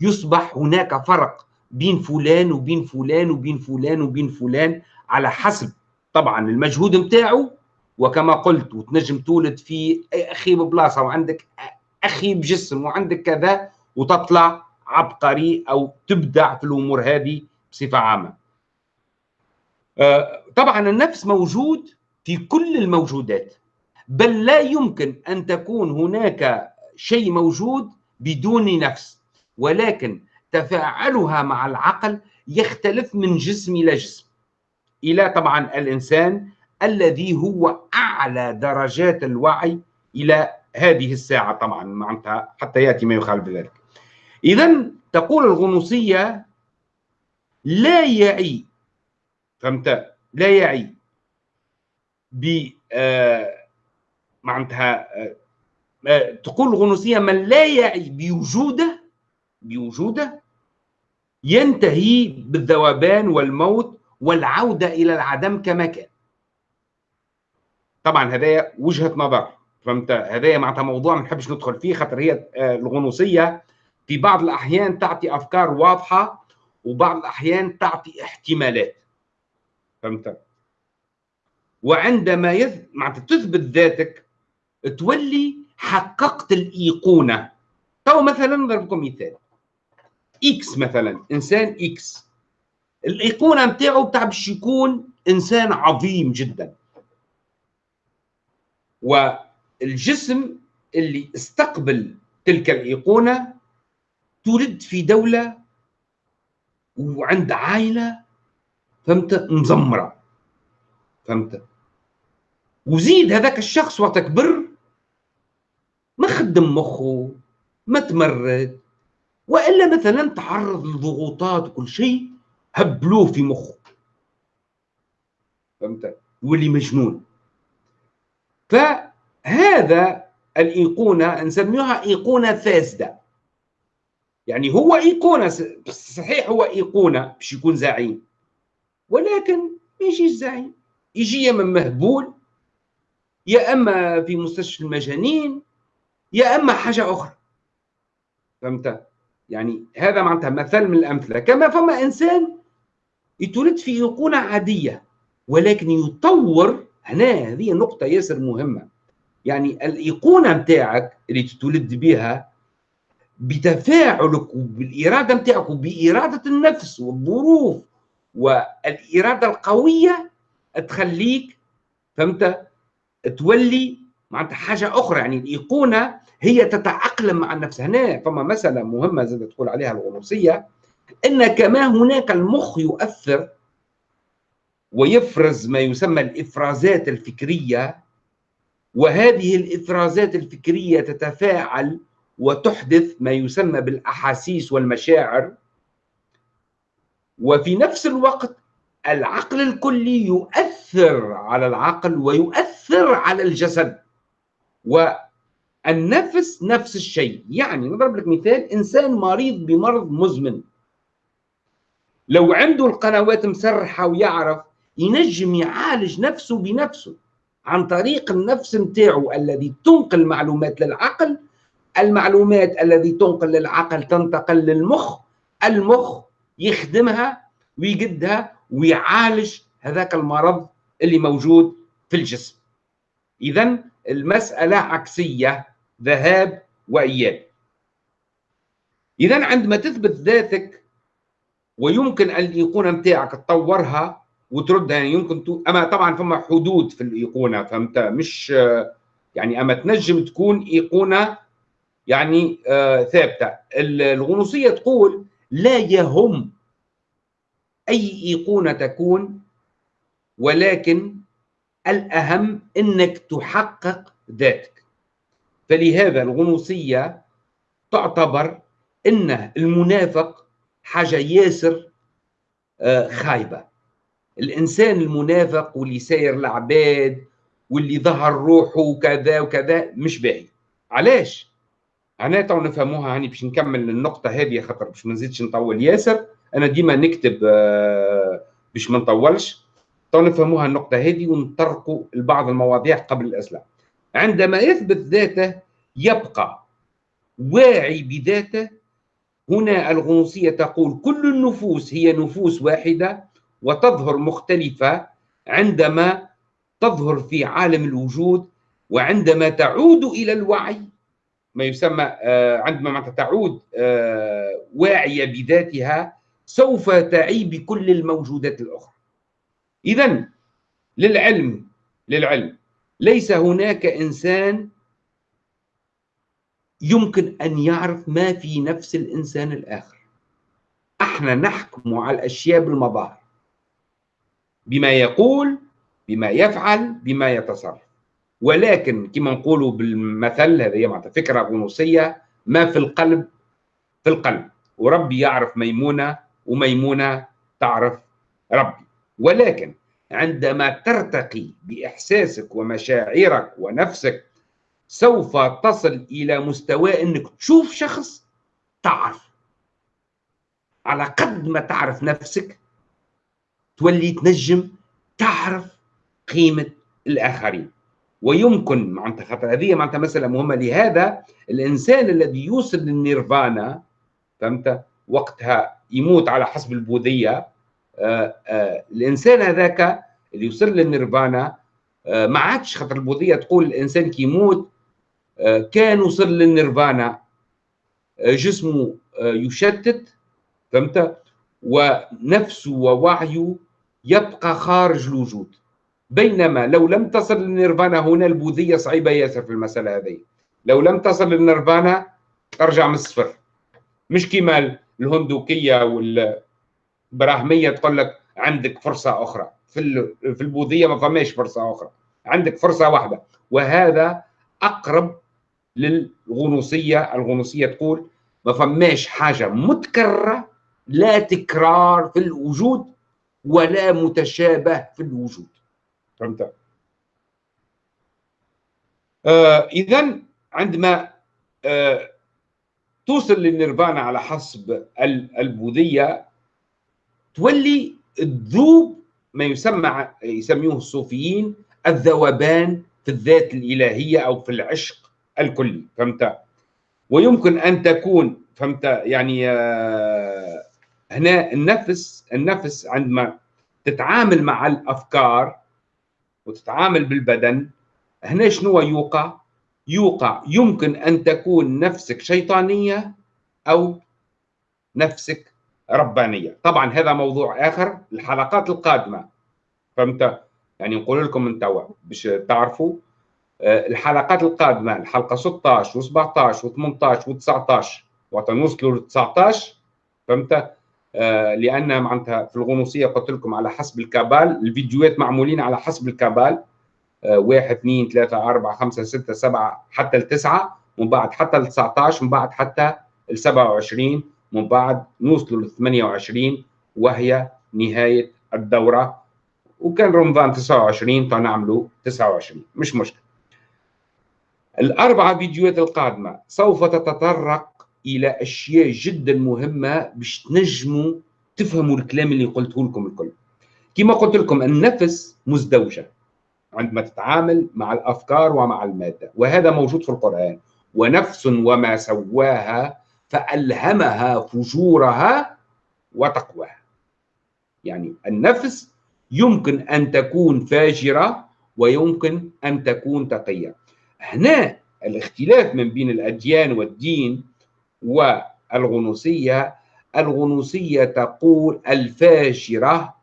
S1: يصبح هناك فرق بين فلان وبين فلان وبين فلان وبين فلان على حسب طبعا المجهود نتاعو وكما قلت وتنجم تولد في أخي ببلاصة وعندك أخي بجسم وعندك كذا وتطلع عبقري أو تبدع في الأمور هذه بصفة عامة. آه، طبعا النفس موجود في كل الموجودات بل لا يمكن أن تكون هناك شيء موجود بدون نفس ولكن تفاعلها مع العقل يختلف من جسم إلى جسم. إلى طبعا الإنسان الذي هو أعلى درجات الوعي إلى هذه الساعة طبعا معناتها حتى يأتي ما يخالف ذلك. اذا تقول الغنوصية لا يعي فهمت؟ لا يعي ب آه معناتها آه, آه، تقول الغنوصية من لا يعي بوجودة بوجودة ينتهي بالذوبان والموت والعودة إلى العدم كما كان. طبعا هذا وجهة نظر فهمت؟ هذا معناتها موضوع ما نحبش ندخل فيه خاطر هي آه، الغنوصية في بعض الأحيان تعطي أفكار واضحة وبعض الأحيان تعطي احتمالات. فهمت؟ وعندما يث... معناتها تثبت ذاتك تولي حققت الإيقونة. تو مثلا نضرب لكم مثال. X مثلا إنسان X. الإيقونة نتاعو بتاع باش يكون إنسان عظيم جدا. والجسم اللي استقبل تلك الإيقونة تولد في دولة وعند عائلة فهمت؟ مزمرة. فهمت؟ وزيد هذاك الشخص وقت كبر ما خدم مخه ما تمرد. وإلا مثلا تعرض لضغوطات وكل شيء هبلوه في مخه. فهمت يولي مجنون. فهذا الإيقونة نسميها إيقونة فاسده يعني هو إيقونة صحيح هو إيقونة باش يكون زعيم. ولكن ما يجيش زعيم. يجي يا أما مهبول يا أما في مستشفى المجانين يا أما حاجة أخرى. فهمت؟ يعني هذا معناتها مثل من الأمثلة. كما فما إنسان يتولد في ايقونه عادية ولكن يطور هنا هذه نقطة ياسر مهمة. يعني الإيقونة نتاعك اللي تتولد بها بتفاعلك وبالاراده نتاعك وبإرادة النفس والظروف والإرادة القوية تخليك فهمت؟ تولي معناتها حاجة أخرى يعني الإيقونة هي تتأقلم مع النفس هنا فما مسألة مهمة زي تقول عليها الغنوصية إن كما هناك المخ يؤثر ويفرز ما يسمى الإفرازات الفكرية وهذه الإفرازات الفكرية تتفاعل وتحدث ما يسمى بالأحاسيس والمشاعر. وفي نفس الوقت العقل الكلي يؤثر على العقل ويؤثر على الجسد. والنفس نفس الشيء. يعني نضرب لك مثال إنسان مريض بمرض مزمن. لو عنده القنوات مسرحة ويعرف ينجم يعالج نفسه بنفسه عن طريق النفس نتاعو الذي تنقل معلومات للعقل. المعلومات الذي تنقل للعقل تنتقل للمخ. المخ يخدمها ويقدها ويعالج هذاك المرض اللي موجود في الجسم. اذا المسألة عكسية ذهاب وإياب. اذا عندما تثبت ذاتك ويمكن الإيقونة نتاعك تطورها وتردها يعني يمكن تو... أما طبعا فما حدود في الإيقونة فهمت؟ مش يعني أما تنجم تكون إيقونة يعني آه ثابتة. الغنوصية تقول لا يهم أي إيقونة تكون ولكن الأهم إنك تحقق ذاتك. فلهذا الغنوصيه تعتبر إن المنافق حاجة ياسر آه خايبة. الإنسان المنافق واللي ساير العباد واللي ظهر روحه وكذا وكذا مش باهي. علاش؟ أنا تو نفهموها هاني باش نكمل النقطة هذه خاطر باش ما نزيدش نطول. ياسر أنا ديما نكتب آه، باش ما نطولش. تو نفهموها النقطة هذه ونطرقوا لبعض المواضيع قبل الاسئله عندما يثبت ذاته يبقى واعي بذاته. هنا الغنوصية تقول كل النفوس هي نفوس واحدة وتظهر مختلفة عندما تظهر في عالم الوجود وعندما تعود إلى الوعي. ما يسمى آه، عندما تعود آه، واعية بذاتها سوف تعي بكل الموجودات الأخرى. إذا للعلم للعلم. ليس هناك إنسان يمكن أن يعرف ما في نفس الإنسان الآخر. أحنا نحكم على الأشياء بالمظاهر. بما يقول بما يفعل بما يتصرف. ولكن كما نقولوا بالمثل هذه معناتها فكرة غنوصيه ما في القلب؟ في القلب. وربي يعرف ميمونة وميمونة تعرف ربي. ولكن عندما ترتقي بإحساسك ومشاعرك ونفسك سوف تصل إلى مستوى إنك تشوف شخص تعرف. على قد ما تعرف نفسك تولي تنجم تعرف قيمة الآخرين. ويمكن معناتها خاطر هذه معناتها مسألة مهمة. لهذا الإنسان الذي يوصل للنيرفانا فهمت؟ وقتها يموت على حسب البوذية. الإنسان هذاك اللي يوصل للنيرفانا آه، ما عادش خاطر البوذية تقول الإنسان كي يموت كان وصل للنيرفانا جسمه يشتت فهمت؟ ونفسه ووعيه يبقى خارج الوجود. بينما لو لم تصل للنيرفانا هنا البوذية صعيبة ياسر في المسألة هذه. لو لم تصل للنيرفانا ترجع من الصفر. مش كيما الهندوكية والبراهميه تقول لك عندك فرصة أخرى. في في البوذية ما فماش فرصة أخرى. عندك فرصة واحدة. وهذا أقرب للغنوصية. الغنوصية تقول ما فماش حاجة متكررة لا تكرار في الوجود ولا متشابه في الوجود. فهمت؟ آه اذا عندما آه توصل للنيرفانا على حسب البوذية تولي تذوب ما يسمى يسميوه الصوفيين الذوبان في الذات الإلهية أو في العشق الكلي فهمت؟ ويمكن أن تكون فهمت؟ يعني آه، هنا النفس النفس عندما تتعامل مع الأفكار وتتعامل بالبدن هنا شنو يوقع؟ يوقع يمكن أن تكون نفسك شيطانية أو نفسك ربانية. طبعا هذا موضوع آخر الحلقات القادمة. فهمت؟ يعني نقول لكم من توا باش تعرفوا آه، الحلقات القادمة الحلقة 16 و17 و18 و19 وقت نوصلوا ل 19 فهمت؟ آه، لأن معناتها في الغنوصية قلت لكم على حسب الكابال الفيديوهات معمولين على حسب الكابال. آه، واحد اثنين ثلاثة أربعة خمسة ستة سبعة حتى التسعة من بعد حتى ال 19 من بعد حتى ال 27 من بعد نوصلوا ل 28 وهي نهاية الدورة. وكان رمضان 29 فنعملوا 29 مش مشكلة. الأربعة فيديوهات القادمة سوف تتطرق إلى أشياء جدا مهمة باش تنجموا تفهموا الكلام اللي قلته لكم الكل. كما قلت لكم النفس مزدوجة. عندما تتعامل مع الأفكار ومع المادة. وهذا موجود في القرآن. ونفس وما سواها فألهمها فجورها وتقواها. يعني النفس يمكن أن تكون فاجرة ويمكن أن تكون تقية. هنا الاختلاف من بين الأديان والدين والغنوصية الغنوصية تقول الفاجرة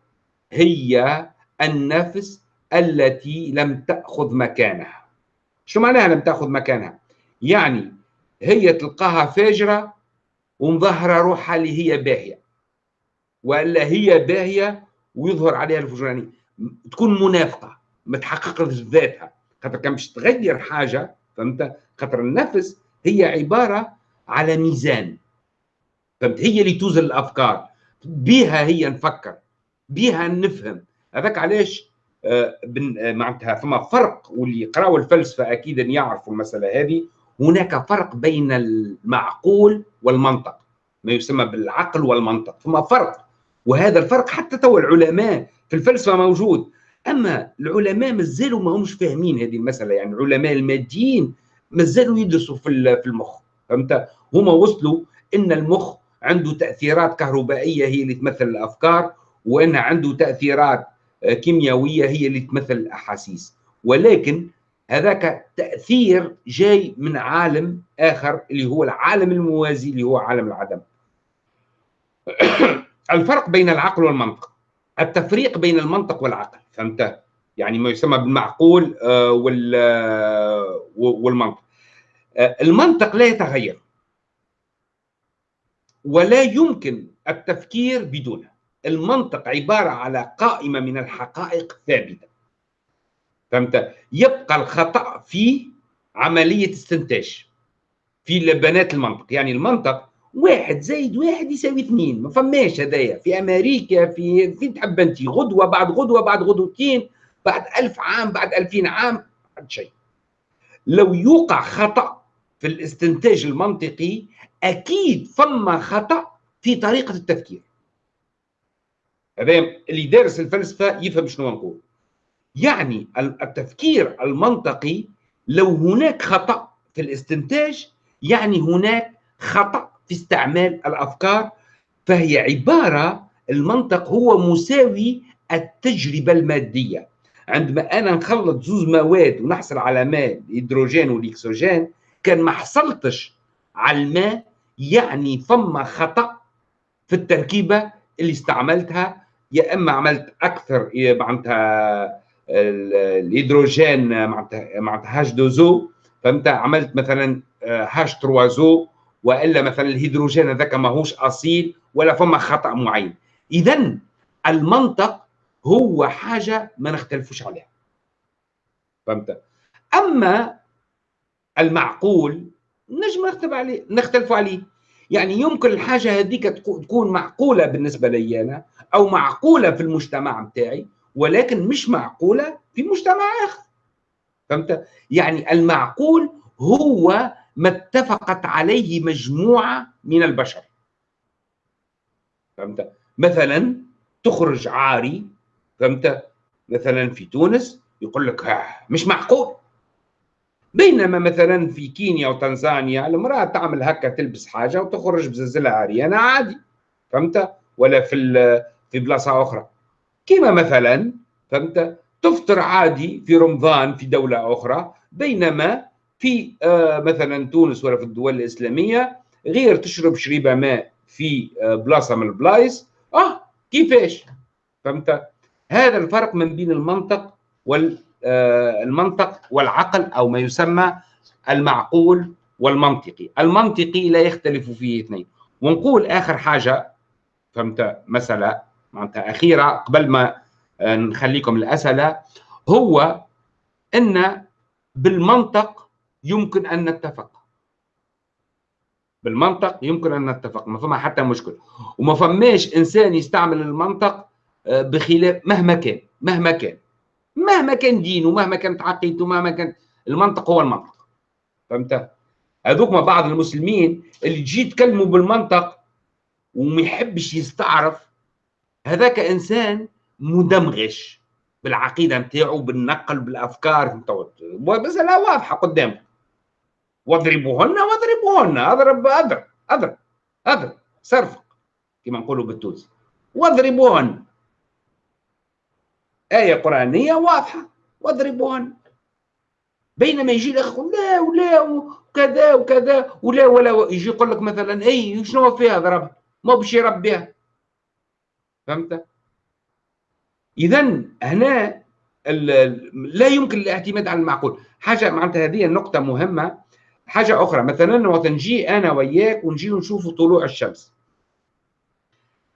S1: هي النفس التي لم تأخذ مكانها. شو معناها لم تأخذ مكانها؟ يعني هي تلقاها فاجرة ومظهرة روحها اللي هي باهية. ولا هي باهية ويظهر عليها الفجراني. تكون منافقة ما تحققش ذاتها. خاطر كان باش تغير حاجة فهمت؟ خاطر النفس هي عبارة على ميزان. فهمت؟ هي اللي توزن الأفكار. بها هي نفكر. بها نفهم. هذاك علاش آه، آه، معناتها فما فرق واللي يقراوا الفلسفة أكيد يعرفوا المسألة هذه. هناك فرق بين المعقول والمنطق ما يسمى بالعقل والمنطق فما فرق وهذا الفرق حتى تو العلماء في الفلسفه موجود. أما العلماء مازالوا ما همش فاهمين هذه المسألة يعني العلماء الماديين مازالوا يدرسوا في المخ فهمت؟ هما وصلوا إن المخ عنده تأثيرات كهربائية هي اللي تمثل الأفكار وان عنده تأثيرات كيميائيه هي اللي تمثل الأحاسيس. ولكن هذاك تأثير جاي من عالم آخر اللي هو العالم الموازي اللي هو عالم العدم. الفرق بين العقل والمنطق. التفريق بين المنطق والعقل فهمت؟ يعني ما يسمى بالمعقول آه، والمنطق. آه، المنطق لا يتغير. ولا يمكن التفكير بدونه. المنطق عبارة على قائمة من الحقائق ثابتة. فهمت؟ يبقى الخطأ في عملية استنتاج في لبنات المنطق. يعني المنطق واحد زائد واحد يساوي اثنين ما فماش هدايا. في أمريكا في فين تحب أنت غدوة بعد غدوة بعد غدوتين بعد ألف عام بعد ألفين عام بعد شيء. لو يوقع خطأ في الاستنتاج المنطقي أكيد فما خطأ في طريقة التفكير. هذا اللي دارس الفلسفة يفهم شنو نقول. يعني التفكير المنطقي لو هناك خطأ في الاستنتاج يعني هناك خطأ في استعمال الأفكار فهي عبارة المنطق هو مساوي التجربة المادية. عندما أنا نخلط زوز مواد ونحصل على ماء الهيدروجين والاكسجين كان ما حصلتش على الماء يعني فما خطأ في التركيبة اللي استعملتها يا إما عملت أكثر معناتها الهيدروجين معناتها H2O فهمت عملت مثلا آه، H3O وإلا مثلا الهيدروجين هذاك ماهوش أصيل ولا فما خطأ معين. اذا المنطق هو حاجة ما نختلفوش عليها. فهمت؟ أما المعقول نجم نختلف عليه نختلف عليه. يعني يمكن الحاجة هذيك تكون معقولة بالنسبة لي أنا أو معقولة في المجتمع بتاعي ولكن مش معقولة في مجتمع آخر. فهمت؟ يعني المعقول هو ما اتفقت عليه مجموعة من البشر. فهمت؟ مثلا تخرج عاري فهمت؟ مثلا في تونس يقول لك مش معقول. بينما مثلا في كينيا وتنزانيا المرأة تعمل هكا تلبس حاجة وتخرج بزلزلة عريانة عادي. فهمت؟ ولا في في بلاصة أخرى. كما مثلا فهمت؟ تفطر عادي في رمضان في دولة أخرى بينما في آه مثلا تونس ولا في الدول الإسلامية غير تشرب شريبة ماء في آه بلاصة من البلايص آه كيفاش؟ فهمت؟ هذا الفرق من بين المنطق وال آه، المنطق والعقل أو ما يسمى المعقول والمنطقي. المنطقي لا يختلف فيه اثنين. ونقول آخر حاجة فهمت؟ مسألة معناتها اخيره قبل ما آه، نخليكم الأسئلة هو إن بالمنطق يمكن أن نتفق. بالمنطق يمكن أن نتفق ما فما حتى مشكل. وما فماش إنسان يستعمل المنطق آه، بخلاف مهما كان مهما كان مهما كان دينه مهما كانت عقيدته مهما كان المنطق هو المنطق. فهمت؟ هذوك بعض المسلمين اللي تجي تكلموا بالمنطق وما يحبش يستعرف هذاك إنسان مدمغش بالعقيدة نتاعو بالنقل بالأفكار مساله واضحة قدامك. واضربوهن واضربوهن اضرب اضرب اضرب اضرب صرفق كما نقولوا بالتونسي. واضربوهن. آية قرآنية واضحة. واضربوهن. بينما يجي الأخ يقول لا ولا وكذا وكذا ولا ولا يجي يقول لك مثلا إي شنو فيها ضربها ما باش يربيها. فهمت؟ اذا هنا لا يمكن الاعتماد على المعقول. حاجة معناتها هذه النقطه مهمة. حاجة أخرى مثلا وقت نجي أنا وياك ونجي نشوف طلوع الشمس.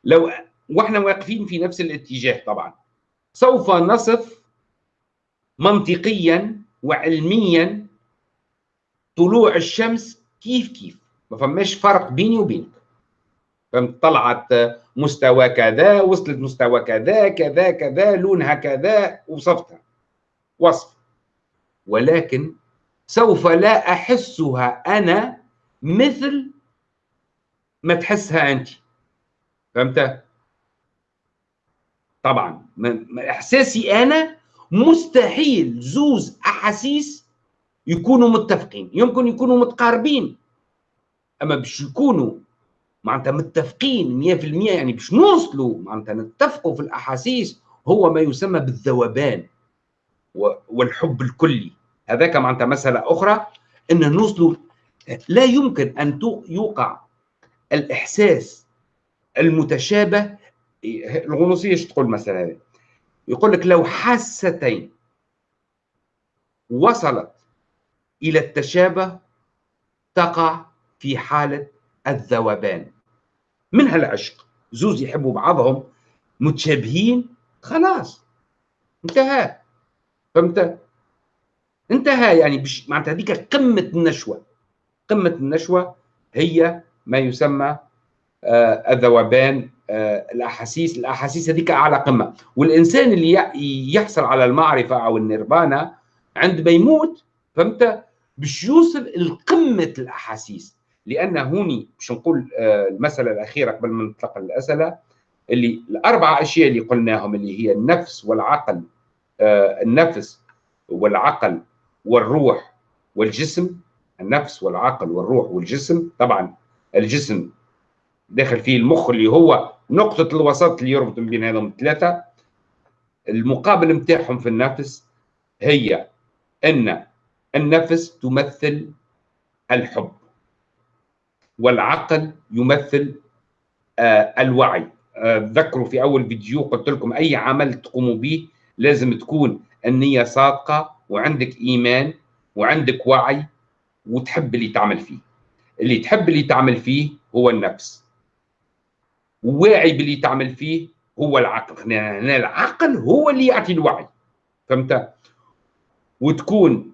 S1: لو وإحنا واقفين في نفس الاتجاه طبعا. سوف نصف منطقيا وعلميا طلوع الشمس كيف كيف. ما فماش فرق بيني وبينك. فهمت طلعت مستوى كذا وصلت مستوى كذا كذا كذا لونها كذا وصفتها. وصف. ولكن سوف لا أحسها أنا مثل ما تحسها أنت. فهمت؟ طبعا. إحساسي أنا مستحيل زوز أحاسيس يكونوا متفقين. يمكن يكونوا متقاربين. أما باش يكونوا معناتها متفقين 100% يعني باش نوصلوا معناتها نتفقوا في الأحاسيس هو ما يسمى بالذوبان والحب الكلي. هذاك معناتها مسألة أخرى إن نوصلوا لا يمكن أن يوقع الإحساس المتشابه. الغنوصية إيش تقول مثلا يقول لك لو حاستين وصلت إلى التشابه تقع في حالة الذوبان. منها العشق زوز يحبوا بعضهم متشابهين؟ خلاص. انتهى. فهمت؟ انتهى يعني بش معناتها هذيك قمة النشوة. قمة النشوة هي ما يسمى آه الذوبان آه، الأحاسيس. الأحاسيس هذيك أعلى قمة. والإنسان اللي يحصل على المعرفة أو النيربانا عندما يموت فهمت؟ باش يوصل لقمة الأحاسيس. لأن هوني باش نقول آه، المسألة الأخيرة قبل ما نطلق الأسئلة اللي الأربع أشياء اللي قلناهم اللي هي النفس والعقل آه، النفس والعقل والروح والجسم النفس والعقل والروح والجسم. طبعا الجسم داخل فيه المخ اللي هو نقطة الوسط اللي يربط بين هذهم الثلاثة. المقابل نتاعهم في النفس هي أن النفس تمثل الحب. والعقل يمثل آه الوعي. آه ذكروا في أول فيديو قلت لكم أي عمل تقوموا به لازم تكون النية صادقة وعندك إيمان وعندك وعي وتحب اللي تعمل فيه. اللي تحب اللي تعمل فيه هو النفس. وواعي باللي تعمل فيه هو العقل. هنا العقل هو اللي يعطي الوعي. فهمت؟ وتكون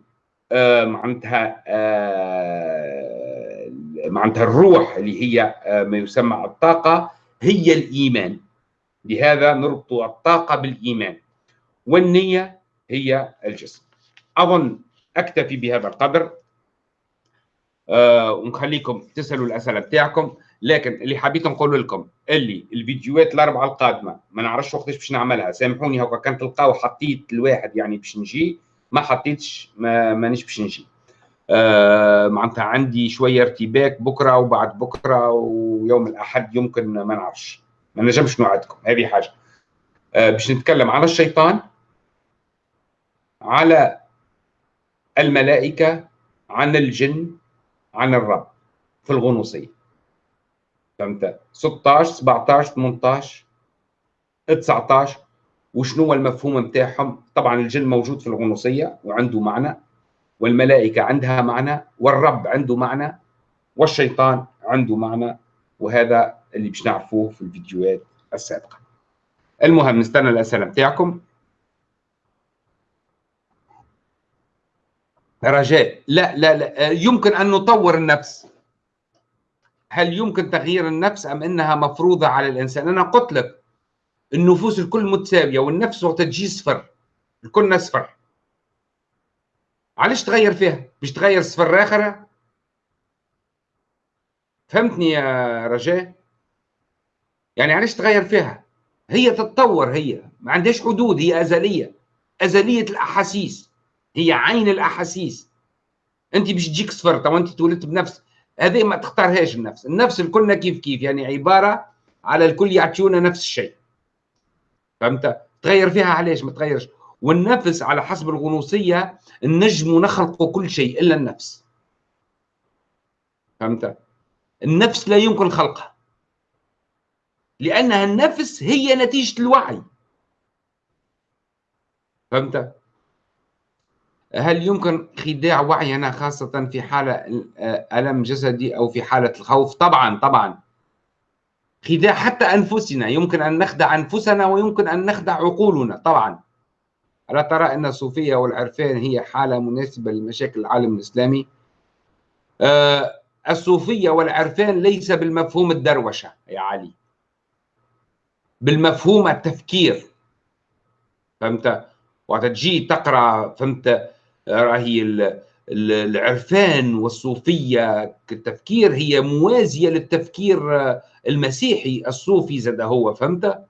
S1: آه معناتها آه معناتها الروح اللي هي آه ما يسمى الطاقة هي الإيمان. لهذا نربط الطاقة بالإيمان. والنية هي الجسم. أظن أكتفي بهذا القدر. أه ونخليكم تسألوا الأسئلة بتاعكم. لكن اللي حبيت نقول لكم اللي الفيديوهات الأربعة القادمة ما نعرفش وقتاش باش نعملها. سامحوني هكا كان تلقاو حطيت الواحد يعني باش نجي ما حطيتش ما مانيش باش نجي. معناتها عندي شوية ارتباك بكرة وبعد بكرة ويوم الأحد يمكن ما نعرفش. ما نجمش نوعدكم هذه حاجة. آه باش نتكلم على الشيطان على الملائكة عن الجن عن الرب في الغنوصية. فهمت؟ 16 17 18 19 وشنو هو المفهوم نتاعهم؟ طبعا الجن موجود في الغنوصية وعنده معنى. والملائكة عندها معنى والرب عنده معنى والشيطان عنده معنى وهذا اللي باش نعرفوه في الفيديوهات السابقة. المهم نستنى الأسئلة نتاعكم. رجاء لا لا لا يمكن أن نطور النفس. هل يمكن تغيير النفس أم إنها مفروضة على الإنسان؟ أنا قلت لك النفوس الكل متساوية والنفس وقت تجي صفر الكل صفر علاش تغير فيها؟ باش تغير صفر آخر؟ فهمتني يا رجاء؟ يعني علاش تغير فيها؟ هي تتطور هي ما عندهاش حدود هي أزلية. أزلية الأحاسيس. هي عين الأحاسيس. أنت باش تجيك صفر تو أنت تولدت بنفس. هذه ما تختارهاش النفس النفس الكلنا كيف كيف يعني عبارة على الكل يعطيونا نفس الشيء. فهمت؟ تغير فيها علاش ما تغيرش؟ والنفس على حسب الغنوصية النجم نخلق كل شيء إلا النفس. فهمت؟ النفس لا يمكن خلقها. لأنها النفس هي نتيجة الوعي. فهمت؟ هل يمكن خداع وعينا خاصة في حالة ألم جسدي أو في حالة الخوف؟ طبعا طبعا. خداع حتى أنفسنا يمكن أن نخدع أنفسنا ويمكن أن نخدع عقولنا طبعا. ألا ترى أن الصوفية والعرفان هي حالة مناسبة لمشاكل العالم الإسلامي؟ آه الصوفية والعرفان ليس بالمفهوم الدروشة يا علي. بالمفهوم التفكير. فهمت؟ وقت تجي تقرأ فهمت؟ راهي العرفان والصوفية. كالتفكير هي موازية للتفكير المسيحي الصوفي زاد هو فهمت؟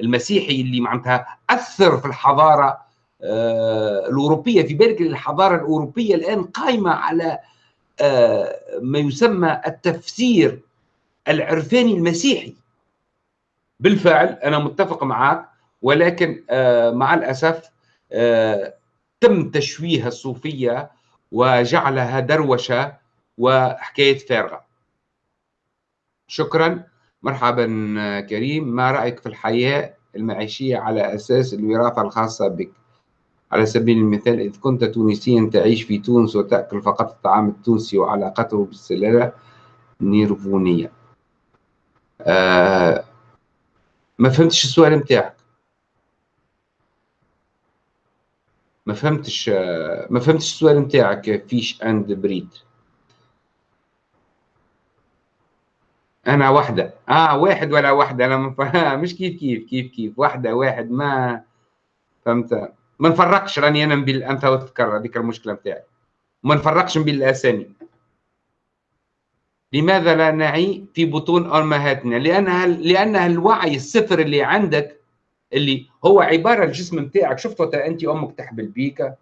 S1: المسيحي اللي معناتها أثر في الحضارة آه، الأوروبية في بالك الحضاره الأوروبية الآن قائمه على آه، ما يسمى التفسير العرفاني المسيحي. بالفعل أنا متفق معك ولكن آه، مع الأسف تم تشويه الصوفية وجعلها دروشة وحكاية فارغة. شكرا. مرحبا كريم. ما رأيك في الحياة المعيشية على أساس الوراثة الخاصة بك؟ على سبيل المثال إذا كنت تونسيا تعيش في تونس وتأكل فقط الطعام التونسي وعلاقته بالسلالة نيرفونية آه ما فهمتش السؤال متاعك ما فهمتش ما فهمتش السؤال نتاعك فيش أند بريد. أنا واحدة. آه واحد ولا واحدة. أنا مش كيف كيف كيف كيف. واحدة واحد ما فهمت. ما نفرقش راني أنا نبي أنت وتكرر هذيك المشكلة نتاعي ما نفرقش بين الأسامي. لماذا لا نعي في بطون امهاتنا لانها لانها الوعي الصفر اللي عندك اللي هو عبارة الجسم نتاعك شفت وقت أنت أمك تحبل بيك؟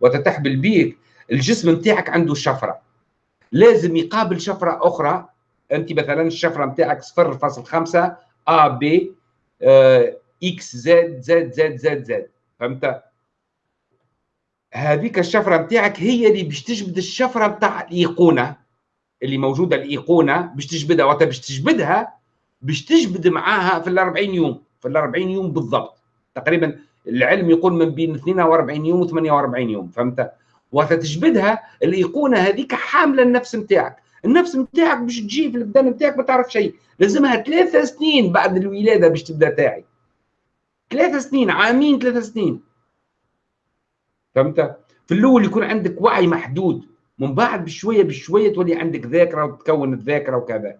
S1: وتتحبل بيك الجسم نتاعك عنده شفرة. لازم يقابل شفرة أخرى انت مثلا الشفرة نتاعك 0.5 ا بي إكس زد زد زد زد زد فهمت؟ هذيك الشفرة نتاعك هي اللي باش تجبد الشفرة نتاع الإيقونة اللي موجودة الإيقونة باش تجبدها. وقت باش تجبدها باش تجبد معاها في ال 40 يوم. في ال 40 يوم بالضبط. تقريبا العلم يقول من بين 42 يوم و 48 يوم. فهمت؟ وتجبدها الإيقونة هذيك حاملة النفس نتاعك النفس نتاعك باش تجي في البدن نتاعك ما تعرف شيء. لازمها ثلاثة سنين بعد الولادة باش تبدأ تاعي. ثلاثة سنين عامين ثلاثة سنين. فهمت؟ في الأول يكون عندك وعي محدود. من بعد بشوية بشوية تولي عندك ذاكرة وتكون الذاكرة وكذا.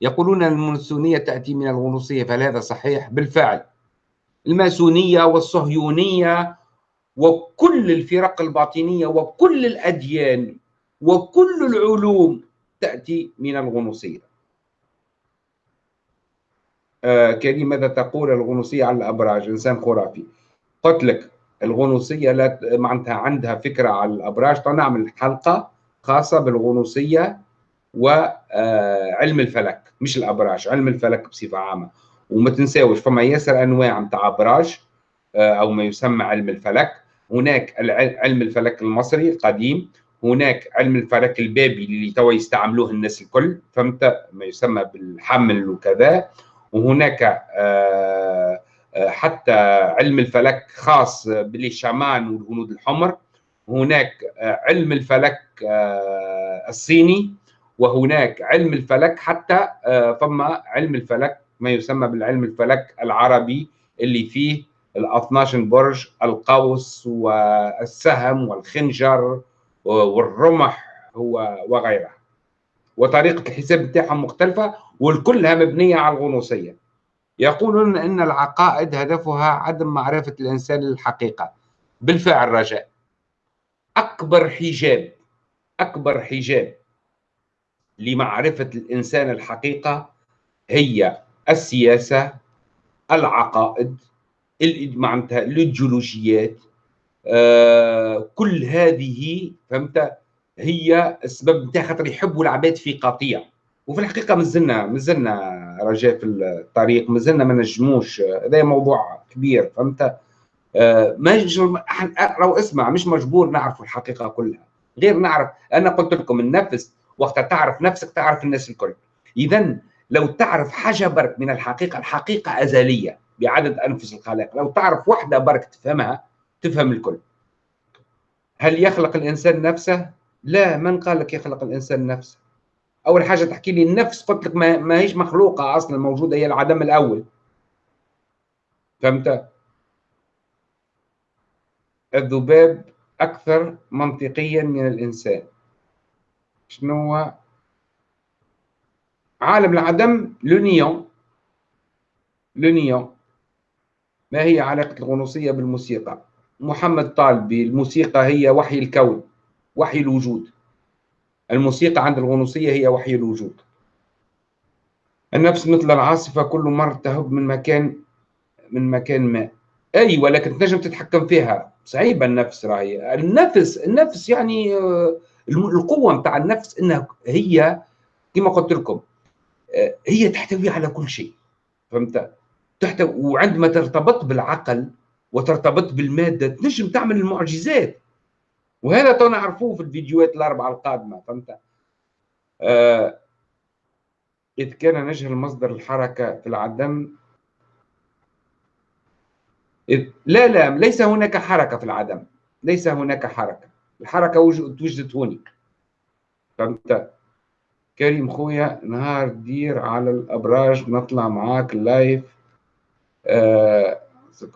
S1: يقولون المونسونية تأتي من الغنوصية فهل هذا صحيح؟ بالفعل. الماسونية والصهيونية وكل الفرق الباطنية وكل الأديان. وكل العلوم تأتي من الغنوصية. آه كريم ماذا تقول الغنوصية على الأبراج؟ إنسان خرافي. قلت لك الغنوصية لا معناتها عندها فكرة على الأبراج. نعمل حلقة خاصة بالغنوصية وعلم الفلك مش الأبراج علم الفلك بصفة عامة. وما تنساوش فما ياسر أنواع نتاع أبراج آه، أو ما يسمى علم الفلك. هناك علم الفلك المصري القديم هناك علم الفلك البابي اللي توا يستعملوه الناس الكل فهمت؟ ما يسمى بالحمل وكذا. وهناك آه، آه، حتى علم الفلك خاص بالشامان والهنود الحمر. هناك علم الفلك الصيني. وهناك علم الفلك حتى فما علم الفلك ما يسمى بالعلم الفلك العربي اللي فيه ال 12 برج القوس والسهم والخنجر والرمح وغيرها وطريقة الحساب بتاعهم مختلفة والكلها مبنية على الغنوصية. يقولون أن العقائد هدفها عدم معرفة الإنسان للحقيقة بالفعل رجاء. أكبر حجاب أكبر حجاب لمعرفة الإنسان الحقيقة هي السياسة العقائد معناتها الإيديولوجيات. آه كل هذه فهمت؟ هي السبب نتاع خاطر يحبوا العباد في قطيع. وفي الحقيقة مازلنا مازلنا رجاء في الطريق مازلنا ما نجموش. هذا موضوع كبير فهمت؟ آه ما لو اسمع مش مجبور نعرف الحقيقة كلها. غير نعرف أنا قلت لكم النفس وقت تعرف نفسك تعرف الناس الكل. اذا لو تعرف حاجة برك من الحقيقة الحقيقة أزلية بعدد أنفس الخلائق. لو تعرف وحده برك تفهمها تفهم الكل. هل يخلق الإنسان نفسه؟ لا من قال لك يخلق الإنسان نفسه؟ أول حاجة تحكي لي النفس قلت لك ما, ما هيش مخلوقة أصلا موجودة هي العدم الأول. فهمت؟ الذباب أكثر منطقيا من الإنسان. شنو هو؟ عالم العدم لونيون. لونيون. ما هي علاقة الغنوصية بالموسيقى؟ محمد طالبي الموسيقى هي وحي الكون وحي الوجود. الموسيقى عند الغنوصية هي وحي الوجود. النفس مثل العاصفة كل مرة تهب من مكان من مكان ما. أي ولكن تنجم تتحكم فيها. صعيبة النفس راهي. النفس النفس يعني آه، القوة متاع النفس إنها هي كما قلت لكم آه، هي تحتوي على كل شيء. فهمت؟ تحتوي وعندما ترتبط بالعقل وترتبط بالمادة. تنجم تعمل المعجزات. وهذا تو نعرفوه في الفيديوهات الأربعة القادمة. فهمت آه إذ كان نجهل مصدر الحركة في العدم. إذ لا لا ليس هناك حركة في العدم. ليس هناك حركة. الحركة وجدت هوني فهمت كريم خويا نهار دير على الأبراج. نطلع معاك لايف آه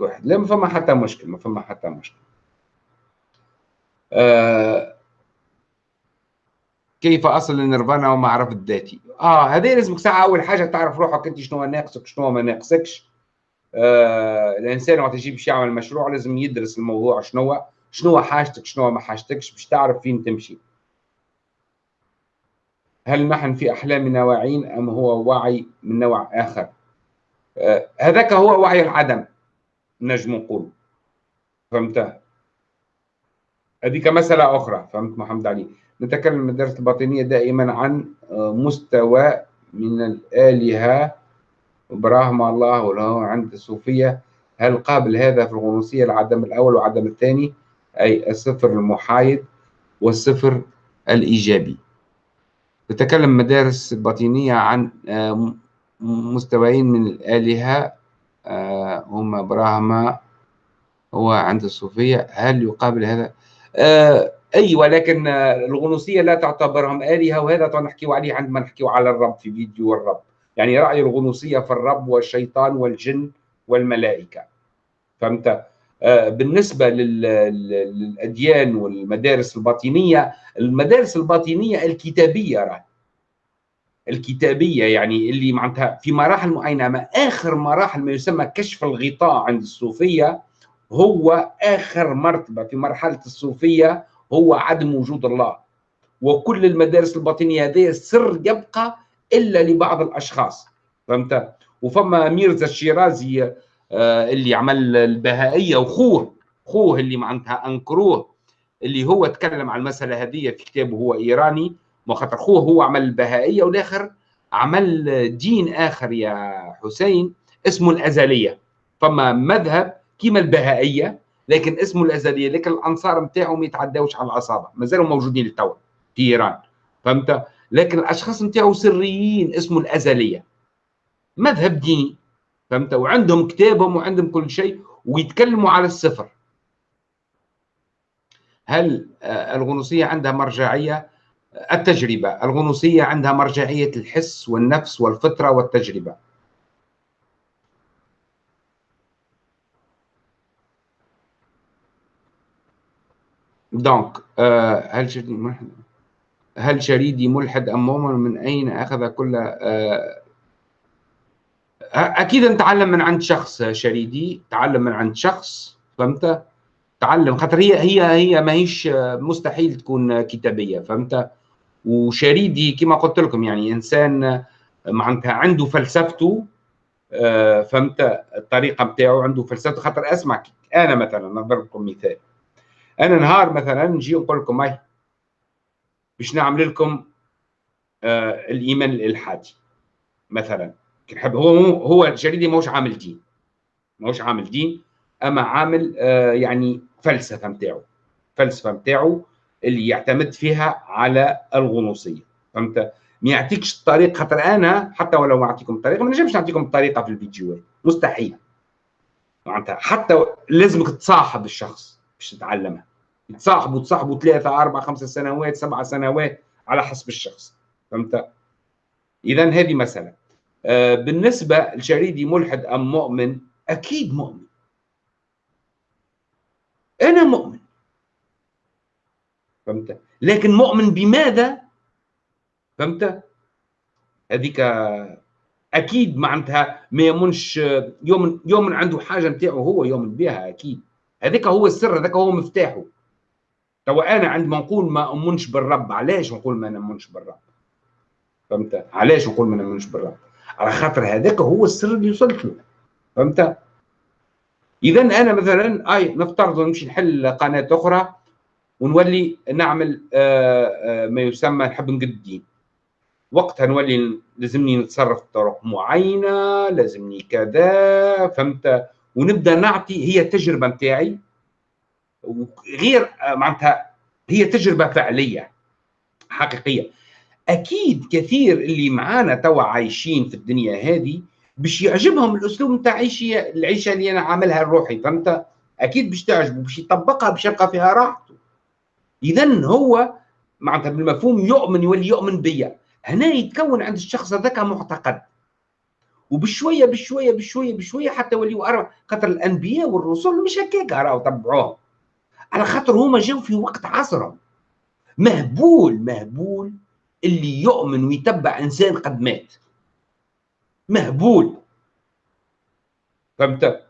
S1: واحد. لا ما فما حتى مشكل ما فما حتى مشكل. آه كيف أصل النيرفانا ومعرفة ذاتي آه هذه لازمك ساعة أول حاجة تعرف روحك أنت شنو ناقصك شنو ما ناقصكش. آه الإنسان وقت يجي باش يعمل مشروع لازم يدرس الموضوع شنو شنو حاجتك شنو ما حاجتكش باش تعرف فين تمشي. هل نحن في أحلامنا واعين أم هو وعي من نوع آخر؟ آه هذاك هو وعي العدم. نجم نقول فهمت هذيك مسألة أخرى. فهمت محمد علي؟ نتكلم المدارس الباطنية دائما عن آه، مستوى من الآلهة. إبراهيم الله وله عند الصوفية. هل قابل هذا في الغنوصية العدم الأول والعدم الثاني؟ أي الصفر المحايد والصفر الإيجابي. تتكلم مدارس باطنية عن آه، مستويين من الآلهة هم براهما هو عند الصوفية هل يقابل هذا؟ آه، أي ولكن الغنوصية لا تعتبرهم آلهة وهذا نحكيه عليه عندما نحكيه على الرب في فيديو الرب يعني رأي الغنوصية في الرب والشيطان والجن والملائكة فهمت؟ بالنسبة للأديان والمدارس الباطنية المدارس الباطنية الكتابية راه الكتابية يعني اللي معناتها في مراحل معينة ما آخر مراحل ما يسمى كشف الغطاء عند الصوفية هو آخر مرتبة. في مرحلة الصوفية هو عدم وجود الله. وكل المدارس الباطنية هذه سر يبقى إلا لبعض الأشخاص. فهمت؟ وفما ميرزا الشيرازي آه، اللي عمل البهائية وخوه خوه اللي معناتها أنكروه اللي هو تكلم عن المسألة هذه في كتابه هو إيراني ما خاطر خوه هو عمل البهائية والآخر عمل دين آخر يا حسين اسمه الأزلية. فما مذهب كيما البهائية لكن اسمه الأزلية لكن الأنصار نتاعو ما يتعداوش على الاصابع مازالوا موجودين للتو في إيران. فهمت؟ لكن الأشخاص نتاعو سريين اسمه الأزلية. مذهب ديني. فهمت؟ وعندهم كتابهم وعندهم كل شيء ويتكلموا على الصفر. هل آه، الغنوصية عندها مرجعية؟ التجربة. الغنوصية عندها مرجعية الحس والنفس والفطرة والتجربة. دونك آه، هل شريدي ملحد؟ هل شريدي ملحد أم مؤمن؟ من أين أخذ كل آه، أكيد نتعلم من عند شخص شريدي تعلم من عند شخص فهمت؟ تعلم خاطر هي هي هي ماهيش مستحيل تكون كتابية فهمت؟ وشريدي كما قلت لكم يعني إنسان معناتها عنده فلسفته آه، فهمت؟ الطريقة نتاعو عنده فلسفته خاطر أسمع أنا مثلا نضرب لكم مثال. أنا نهار مثلا نجي نقول لكم هاي باش نعمل لكم آه الإيمان الإلحادي. مثلا نحب هو هو شريدي ماهوش عامل دين. ماهوش عامل دين أما عامل آه يعني فلسفة نتاعو فلسفة نتاعو اللي يعتمد فيها على الغنوصية. فهمت؟ ما يعطيكش الطريق خاطر أنا حتى ولو اعطيكم الطريقة ما نجمش نعطيكم الطريقة في الفيديوهات. مستحيل. معناتها حتى لازمك تصاحب الشخص باش تتعلمها تصاحبوا تصاحبوا ثلاثة أربع خمسة سنوات سبع سنوات على حسب الشخص. فهمت؟ إذا هذه مسألة. آه بالنسبة لشريدي ملحد أم مؤمن؟ أكيد مؤمن. أنا مؤمن. فهمت؟ لكن مؤمن بماذا؟ فهمت؟ هذيك أكيد معناتها ما يمنش يوم يوم عنده حاجة نتاعو هو يؤمن بها أكيد. هذاك هو السر هذاك هو مفتاحه. توا أنا عندما نقول ما أمنش بالرب. علاش نقول ما نؤمنش بالرب؟ فهمت؟ علاش نقول ما نؤمنش بالرب؟ على خاطر هذاك هو السر اللي وصلت له. فهمت؟ اذا أنا مثلا أي نفترض نمشي نحل قناة أخرى. ونولي نعمل آه، آه، ما يسمى نحب نقد الدين. وقتها نولي لازمني نتصرف بطرق معينة لازمني كذا فهمت؟ ونبدأ نعطي هي التجربه نتاعي. وغير آه، معناتها هي تجربة فعلية حقيقية. أكيد كثير اللي معانا توا عايشين في الدنيا هذه باش يعجبهم الأسلوب نتاع العيشة اللي أنا عاملها الروحي فهمت؟ أكيد باش تعجبه باش يطبقها باش يلقى فيها راحته. اذا هو معناتها بالمفهوم يؤمن يولي يؤمن بيا. هنا يتكون عند الشخص هذاك معتقد. وبشوية بشوية بشوية بشوية حتى يوليوا أربع خاطر الأنبياء والرسل مش هكاك راهو تبعوهم على خاطر هما جاوا في وقت عصرهم. مهبول مهبول اللي يؤمن ويتبع إنسان قد مات. مهبول. فهمت؟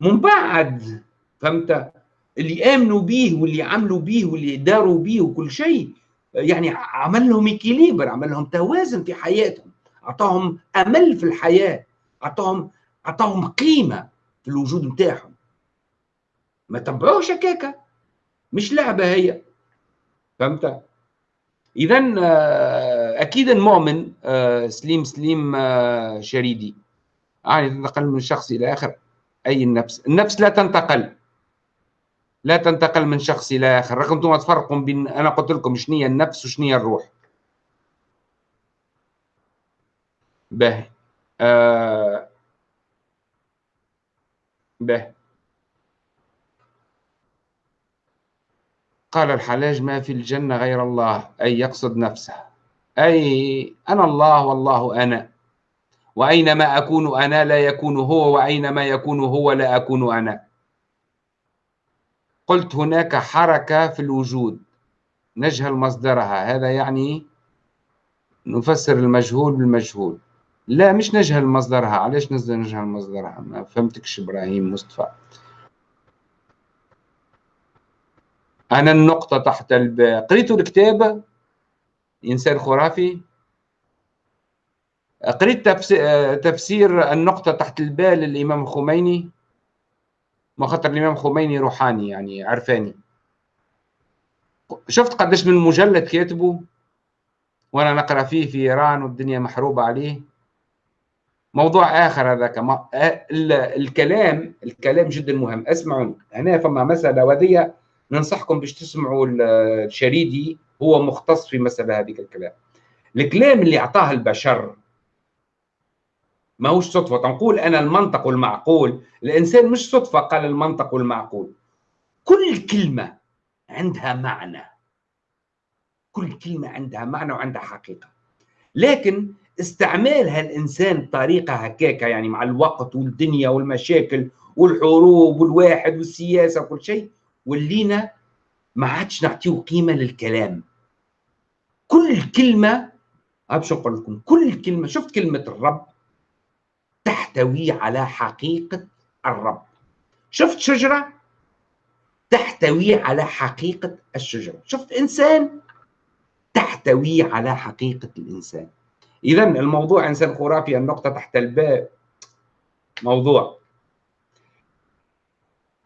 S1: من بعد. فهمت؟ اللي آمنوا به واللي عملوا به واللي داروا به وكل شيء يعني عمل لهم اكيليبر عمل لهم توازن في حياتهم. أعطاهم أمل في الحياة أعطاهم أعطاهم قيمة في الوجود نتاعهم ما تبعوش هكاكا مش لعبة هي. فهمت؟ اذا آه، أكيد المؤمن آه، سليم سليم آه، شريدي. يعني تنتقل من شخص إلى آخر. أي النفس؟ النفس لا تنتقل. لا تنتقل من شخص إلى آخر. رغم أنتم تفرقوا بين أنا قلت لكم شنو هي النفس وشنو هي الروح. به آه. به قال الحلاج ما في الجنة غير الله أي يقصد نفسه. أي أنا الله والله أنا. وأينما أكون أنا لا يكون هو وأينما يكون هو لا أكون أنا. قلت هناك حركة في الوجود. نجهل مصدرها. هذا يعني نفسر المجهول بالمجهول. لا مش نجهل مصدرها. علاش نجهل مصدرها؟ ما فهمتكش إبراهيم مصطفى. أنا النقطة تحت الباء قريتوا الكتاب؟ إنسان خرافي. قريت تفسير النقطة تحت الباء للإمام الخميني؟ ما خاطر الإمام الخميني روحاني يعني عرفاني. شفت قداش من مجلد كاتبه وأنا نقرأ فيه في إيران والدنيا محروبة عليه. موضوع آخر هذاك الكلام الكلام جدا مهم. اسمعوا هنا فما مسألة وذيه ننصحكم باش تسمعوا الشريدي هو مختص في مسألة هذيك الكلام. الكلام اللي أعطاه البشر ماهوش صدفة. تنقول أنا المنطق والمعقول الإنسان مش صدفة قال المنطق والمعقول كل كلمة عندها معنى. كل كلمة عندها معنى وعندها حقيقة. لكن استعمالها الإنسان بطريقة هكاكة يعني مع الوقت والدنيا والمشاكل والحروب والواحد والسياسة وكل شيء ولينا ما عادش نعطيه قيمة للكلام. كل كلمة باش نقول لكم كل كلمة شفت كلمة الرب؟ تحتوي على حقيقة الرب. شفت شجرة؟ تحتوي على حقيقة الشجرة. شفت إنسان؟ تحتوي على حقيقة الإنسان. إذا الموضوع إنسان خرافي النقطة تحت الباء موضوع.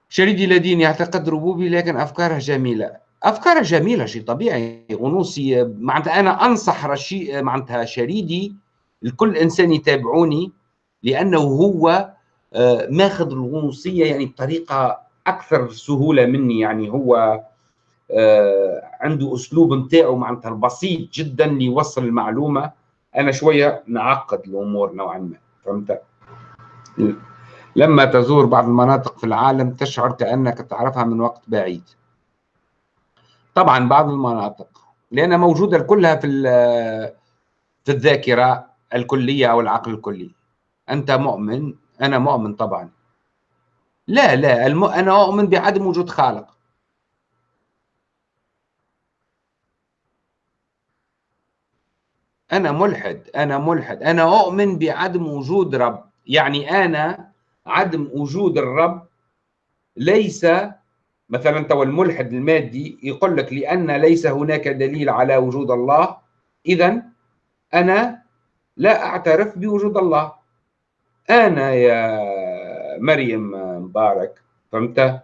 S1: شريدي لدين يعتقد ربوبي لكن أفكاره جميلة. أفكاره جميلة شيء طبيعي. غنوصي معناتها أنا أنصح رشي معناتها شريدي لكل إنسان يتابعوني. لأنه هو آه، ماخذ الغنوصية يعني بطريقة أكثر سهولة مني يعني هو آه، عنده أسلوب نتاعو معناتها البسيط جدا ليوصل المعلومة. أنا شوية نعقد الأمور نوعا ما فهمت؟ لما تزور بعض المناطق في العالم تشعر كأنك تعرفها من وقت بعيد. طبعا بعض المناطق لأنها موجودة كلها في في الذاكرة الكلية أو العقل الكلي. أنت مؤمن؟ أنا مؤمن طبعا. لا لا الم... أنا اؤمن بعدم وجود خالق. أنا ملحد أنا ملحد. أنا أؤمن بعدم وجود رب. يعني أنا عدم وجود الرب ليس مثلا تو الملحد المادي يقول لك لأن ليس هناك دليل على وجود الله إذا أنا لا أعترف بوجود الله. أنا يا مريم مبارك فهمت؟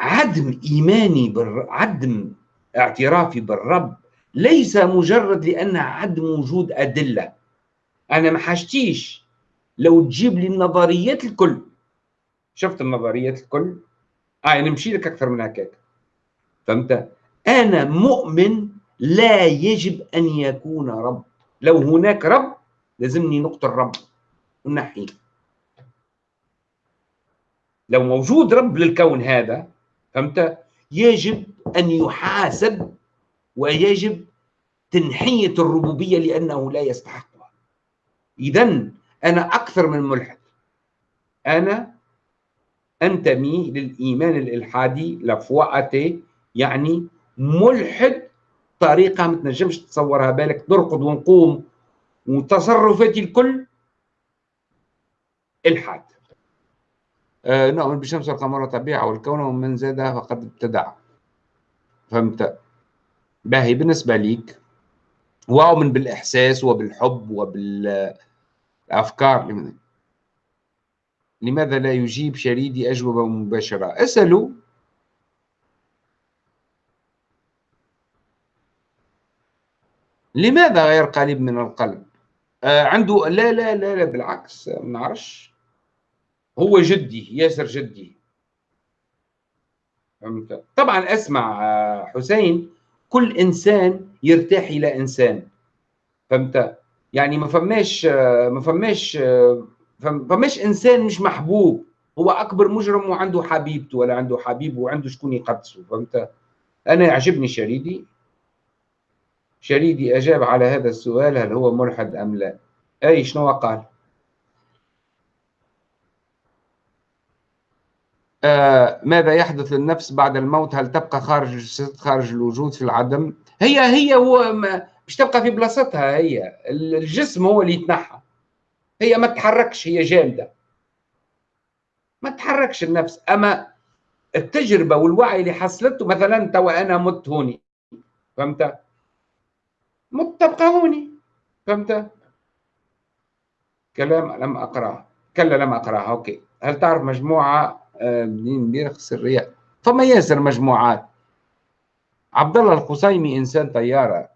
S1: عدم إيماني بالرب عدم اعترافي بالرب ليس مجرد لأن عدم وجود أدلة. أنا ما حاجتيش لو تجيب لي النظريات الكل. شفت النظريات الكل؟ آه أنا نمشي لك أكثر من هكاك. فهمت؟ أنا مؤمن لا يجب أن يكون رب. لو هناك رب لازمني نقطة الرب. ونحيه لو موجود رب للكون هذا فهمت؟ يجب أن يحاسب ويجب تنحية الربوبية لأنه لا يستحقها. إذا أنا أكثر من ملحد. أنا أنتمي للإيمان الإلحادي لفواتي يعني ملحد طريقة ما تنجمش تتصورها. بالك نرقد ونقوم وتصرفاتي الكل إلحاد. آه نؤمن بالشمس والقمر والطبيعة والكون ومن زاد فقد ابتدع. فهمت؟ باهي بالنسبة ليك وأؤمن بالإحساس وبالحب وبالأفكار. لماذا لا يجيب شريدي أجوبة مباشرة؟ اسألوا. لماذا غير قريب من القلب؟ آه عنده لا لا لا لا بالعكس ما نعرفش. هو جدي ياسر جدي. فهمت؟ طبعا أسمع آه، حسين كل إنسان يرتاح إلى إنسان. فهمت؟ يعني ما فماش ما فماش ما فماش إنسان مش محبوب. هو أكبر مجرم وعنده حبيبته ولا عنده حبيب وعنده شكون يقدسه. فهمت؟ أنا يعجبني شريدي. شريدي أجاب على هذا السؤال هل هو ملحد أم لا؟ أي شنو قال؟ آه ماذا يحدث للنفس بعد الموت؟ هل تبقى خارج خارج الوجود في العدم؟ هي هي هو مش تبقى في بلاصتها هي. الجسم هو اللي يتنحى. هي ما تتحركش هي جامدة. ما تتحركش النفس. أما التجربة والوعي اللي حصلته مثلا توا أنا مت هوني. فهمت؟ مت تبقى هوني فهمت؟ كلام لم أقرأه. كلا لم أقرأه. أوكي. هل تعرف مجموعة آه، بيرخ سرية؟ فما ياسر مجموعات؟ عبد الله القصيمي إنسان طيارة.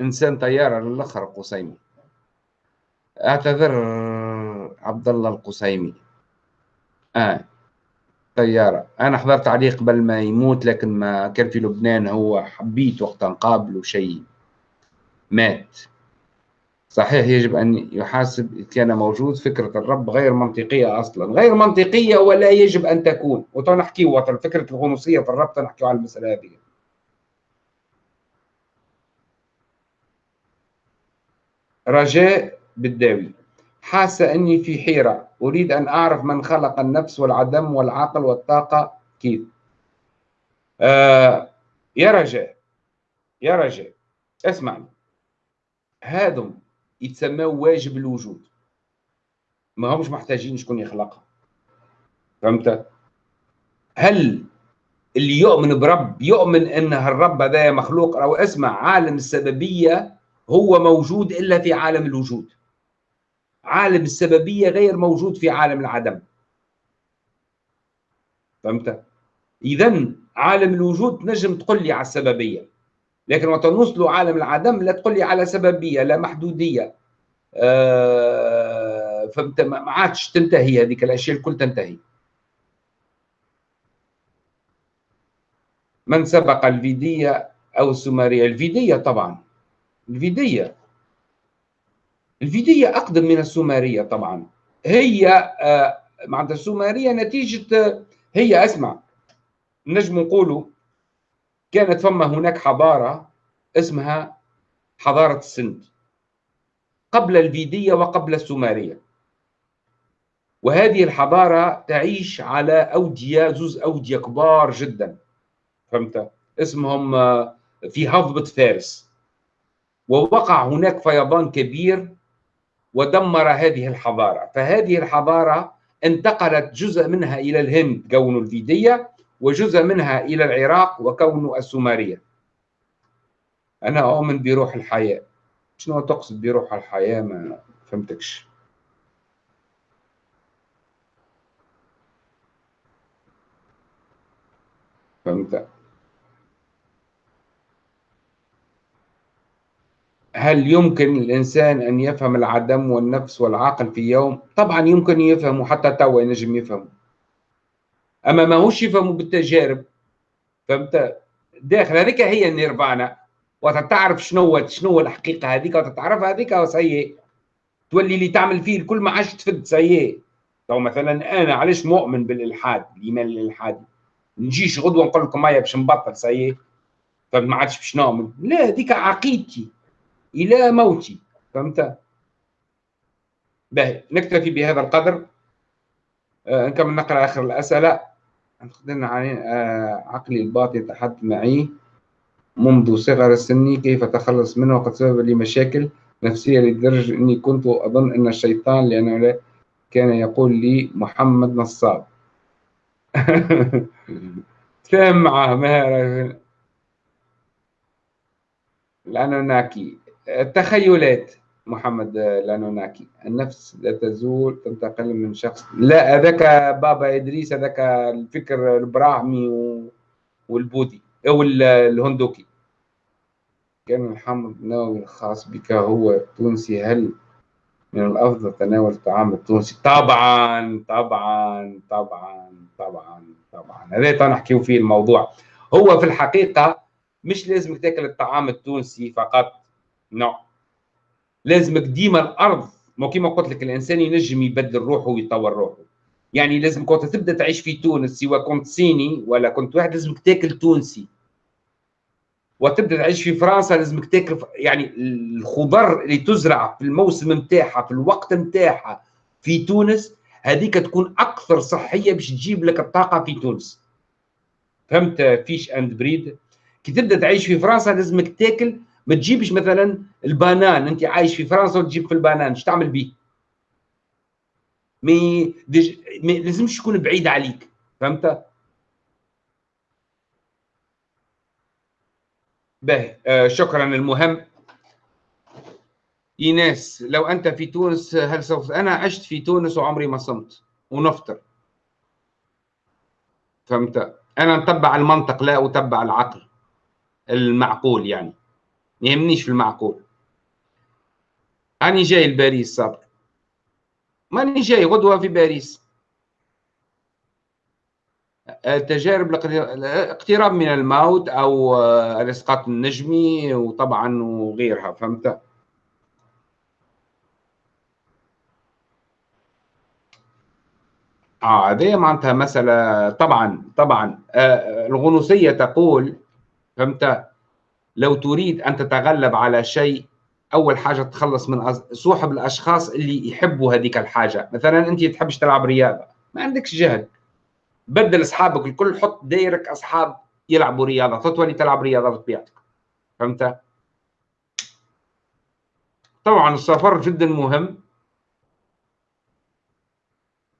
S1: إنسان طيارة للأخر القصيمي. أعتذر عبد الله القصيمي. آه طيارة. أنا حضرت عليه قبل ما يموت لكن ما كان في لبنان هو حبيت وقت نقابله شيء. مات. صحيح يجب أن يحاسب إذ كان موجود فكرة الرب غير منطقية أصلا. غير منطقية ولا يجب أن تكون. وتنحكي وطن فكرة الغنوصية في الرب تنحكي على المسألة هذه. رجاء بالداوي. حاسة أني في حيرة. أريد أن أعرف من خلق النفس والعدم والعقل والطاقة. كيف؟ آه يا رجاء يا رجاء اسمعني. هادم يتسموا واجب الوجود. ما همش محتاجين شكون يخلقها فهمت؟ هل اللي يؤمن برب يؤمن أن الرب هذا مخلوق أو اسمع عالم السببية هو موجود إلا في عالم الوجود. عالم السببية غير موجود في عالم العدم. فهمت؟ اذا عالم الوجود تنجم تقول لي على السببية. لكن وقت نوصلوا عالم العدم لا تقول لي على سببية لا محدودية. آه فانت ما عادش تنتهي هذيك الأشياء الكل تنتهي. من سبق الفيدية أو السومرية؟ الفيدية طبعا. الفيدية. الفيدية أقدم من السومرية طبعا. هي آه معناتها السومرية نتيجة هي اسمع نجم نقولوا كانت فما هناك حضارة اسمها حضارة السند قبل الفيدية وقبل السومرية. وهذه الحضارة تعيش على أودية زوز أودية كبار جدا. فهمت؟ اسمهم آه، في هضبة فارس. ووقع هناك فيضان كبير ودمر هذه الحضارة. فهذه الحضارة انتقلت جزء منها إلى الهند كون الفيدية. وجزء منها إلى العراق وكونه السومرية. أنا أؤمن بروح الحياة. شنو تقصد بروح الحياة؟ ما فهمتكش. فهمت؟ هل يمكن الإنسان أن يفهم العدم والنفس والعقل في يوم؟ طبعا يمكن يفهمه حتى توا ينجم يفهمه. أما ماهوش يفهموا بالتجارب فهمت؟ داخل هذيك هي النيرفانا وتتعرف شنو شنو الحقيقة هذيك وتتعرف هذيك وسيء تولي اللي تعمل فيه الكل ما عادش تفد سيء تو مثلا أنا علاش مؤمن بالإلحاد؟ الإيمان الإلحادي. نجيش غدوة نقول لكم هيا باش نبطل سيء فما عادش باش نؤمن. لا هذيك عقيدتي إلى موتي فهمت؟ باهي. نكتفي بهذا القدر. آه نكمل نقرأ آخر الأسئلة. عن آه، عقلي الباطن يتحدث معي منذ صغر السن كيف أتخلص منه وقد سبب لي مشاكل نفسية لدرجة أني كنت أظن أن الشيطان لأنه كان يقول لي محمد نصاب. تفهم معه ما الأنوناكي التخيلات. محمد الانوناكي النفس لا تزول تنتقل من شخص. لا هذاك بابا إدريس هذاك الفكر البراهمي والبوذي أو الهندوكي. كان الحمض النووي الخاص بك هو تونسي. هل من الأفضل تناول الطعام التونسي؟ طبعا طبعا طبعا طبعا طبعا. هذا نحكيو فيه الموضوع. هو في الحقيقة مش لازم تاكل الطعام التونسي فقط. نو. no. لازمك ديما الأرض ما كيما قلت لك الإنسان ينجم يبدل روحه ويطور روحه. يعني لازم كنت تبدأ تعيش في تونس سواء كنت صيني ولا كنت واحد لازمك تاكل تونسي. وتبدأ تعيش في فرنسا لازمك تاكل يعني الخضر اللي تزرع في الموسم نتاعها في الوقت نتاعها في تونس هذيك تكون أكثر صحية باش تجيب لك الطاقة في تونس. فهمت؟ fish and bread. كي تبدأ تعيش في فرنسا لازمك تاكل ما تجيبش مثلا ال banane أنت عايش في فرنسا وتجيب في ال banane إيش تعمل به mais déj... mais لازمش يكون بعيد عليك فهمت؟ باهي. آه شكرا. المهم إيناس لو أنت في تونس هل سوف أنا عشت في تونس وعمري ما صمت. ونفطر. فهمت؟ أنا نتبع المنطق لا أتبع العقل المعقول يعني. ما يهمنيش في المعقول. أنا جاي لباريس صبر. ماني جاي غدوة في باريس. التجارب الاقتراب من الموت أو الإسقاط النجمي وطبعا وغيرها فهمت؟ آه هذه معناتها مسألة طبعا طبعا آه الغنوصية تقول فهمت؟ لو تريد أن تتغلب على شيء أول حاجة تخلص من صوحب الأشخاص اللي يحبوا هذيك الحاجة. مثلا أنت تحبش تلعب رياضة ما عندكش جهد بدل أصحابك الكل حط دايرك أصحاب يلعبوا رياضة. تتولي تلعب رياضة بطبيعتك. فهمت؟ طبعا السفر جدا مهم.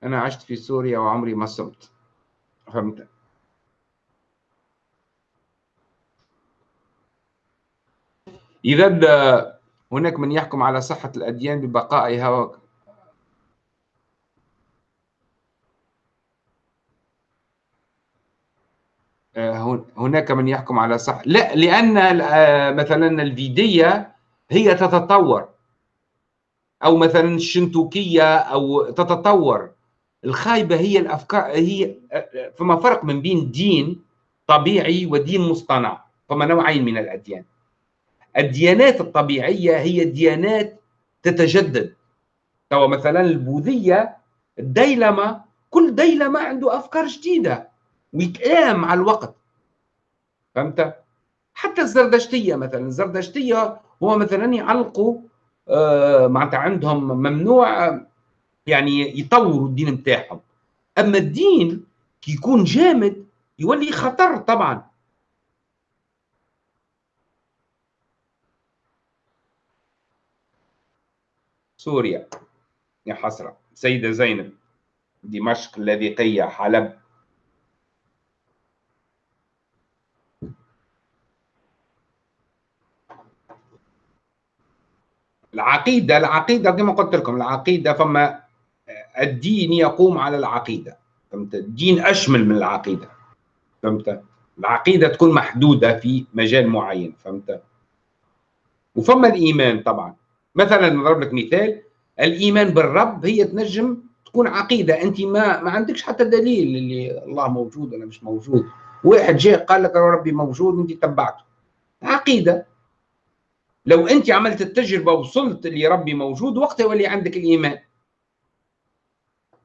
S1: أنا عشت في سوريا وعمري ما صمت. فهمت؟ إذا هناك من يحكم على صحة الأديان ببقائها آه، هناك من يحكم على صح لا لأن آه، مثلا الفيدية هي تتطور. أو مثلا الشنتوكية أو تتطور. الخايبة هي الأفكار هي آه، فما فرق من بين دين طبيعي ودين مصطنع فما نوعين من الأديان. الديانات الطبيعية هي ديانات تتجدد. تو مثلا البوذية الديلمة كل ديلمة عنده أفكار جديدة ويتآم مع الوقت. فهمت؟ حتى الزردشتية مثلا الزردشتية هو مثلا يعلقوا آه معناتها عندهم ممنوع يعني يطوروا الدين بتاعهم. أما الدين كي يكون جامد يولي خطر طبعا. سوريا. يا حسرة. سيدة زينب. دمشق اللاذقية حلب. العقيدة العقيدة كما قلت لكم العقيدة فما الدين يقوم على العقيدة. فهمت؟ الدين أشمل من العقيدة. فهمت؟ العقيدة تكون محدودة في مجال معين. فهمت؟ وفما الإيمان طبعا. مثلا نضرب لك مثال الإيمان بالرب هي تنجم تكون عقيدة. أنت ما ما عندكش حتى دليل اللي الله موجود ولا مش موجود. واحد جاء قال لك ربي موجود وأنت تبعته. عقيدة. لو أنت عملت التجربة وصلت اللي ربي موجود وقتها يولي عندك الإيمان.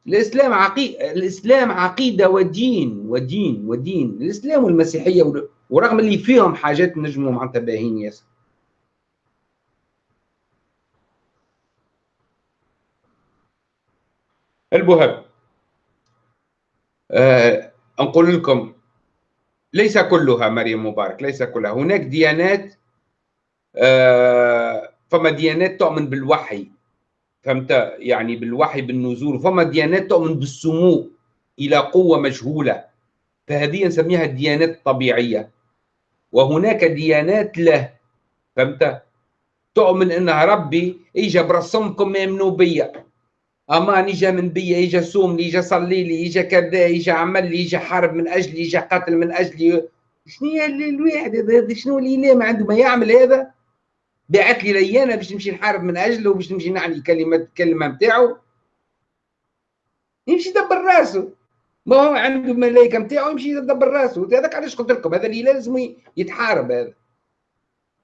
S1: الإسلام عقيده الإسلام عقيدة ودين ودين ودين. الإسلام والمسيحية ورغم اللي فيهم حاجات نجموا معناتها باهين ياسر. المهم آه نقول لكم ليس كلها مريم مبارك ليس كلها. هناك ديانات آه فما ديانات تؤمن بالوحي فهمت؟ يعني بالوحي بالنزول. فما ديانات تؤمن بالسمو إلى قوة مجهولة. فهذه نسميها الديانات الطبيعية. وهناك ديانات له فهمت؟ تؤمن ان ربي اجى برسمكم يمنوا بيا. أمان اجى من بيا اجى صوم لي اجى صلي لي اجى كذا اجى عمل لي اجى حارب من اجلي اجى قاتل من اجلي شنو الواحد هذا شنو الاله ما عنده؟ ما يعمل هذا؟ بعث لي ليانه باش نمشي نحارب من اجله وباش نمشي نعني كلمه الكلمة نتاعو. يمشي يدبر راسه ما هو عنده الملائكه نتاعو يمشي يدبر راسه هذاك علاش قلت لكم؟ هذا الاله لازم يتحارب هذا.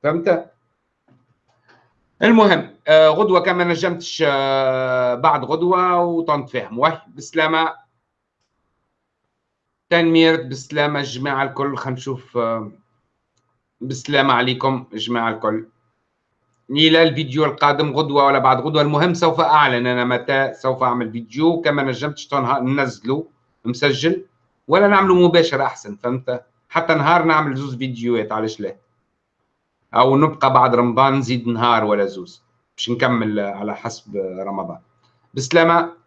S1: فهمت؟ المهم آه غدوة كما نجمتش آه بعد غدوة وطنت فيهم واه بسلامة. تنمير بسلامة. الجماعه الكل خلينا نشوف آه بسلامة عليكم الجماعه الكل. إلى الفيديو القادم غدوة ولا بعد غدوة؟ المهم سوف أعلن أنا متى سوف أعمل فيديو. كما نجمتش ننزله مسجل. ولا نعمله مباشر أحسن فهمت؟ حتى نهار نعمل زوز فيديوهات علاش لا؟ أو نبقى بعد رمضان نزيد نهار ولا زوز باش نكمل على حسب رمضان. بسلامة.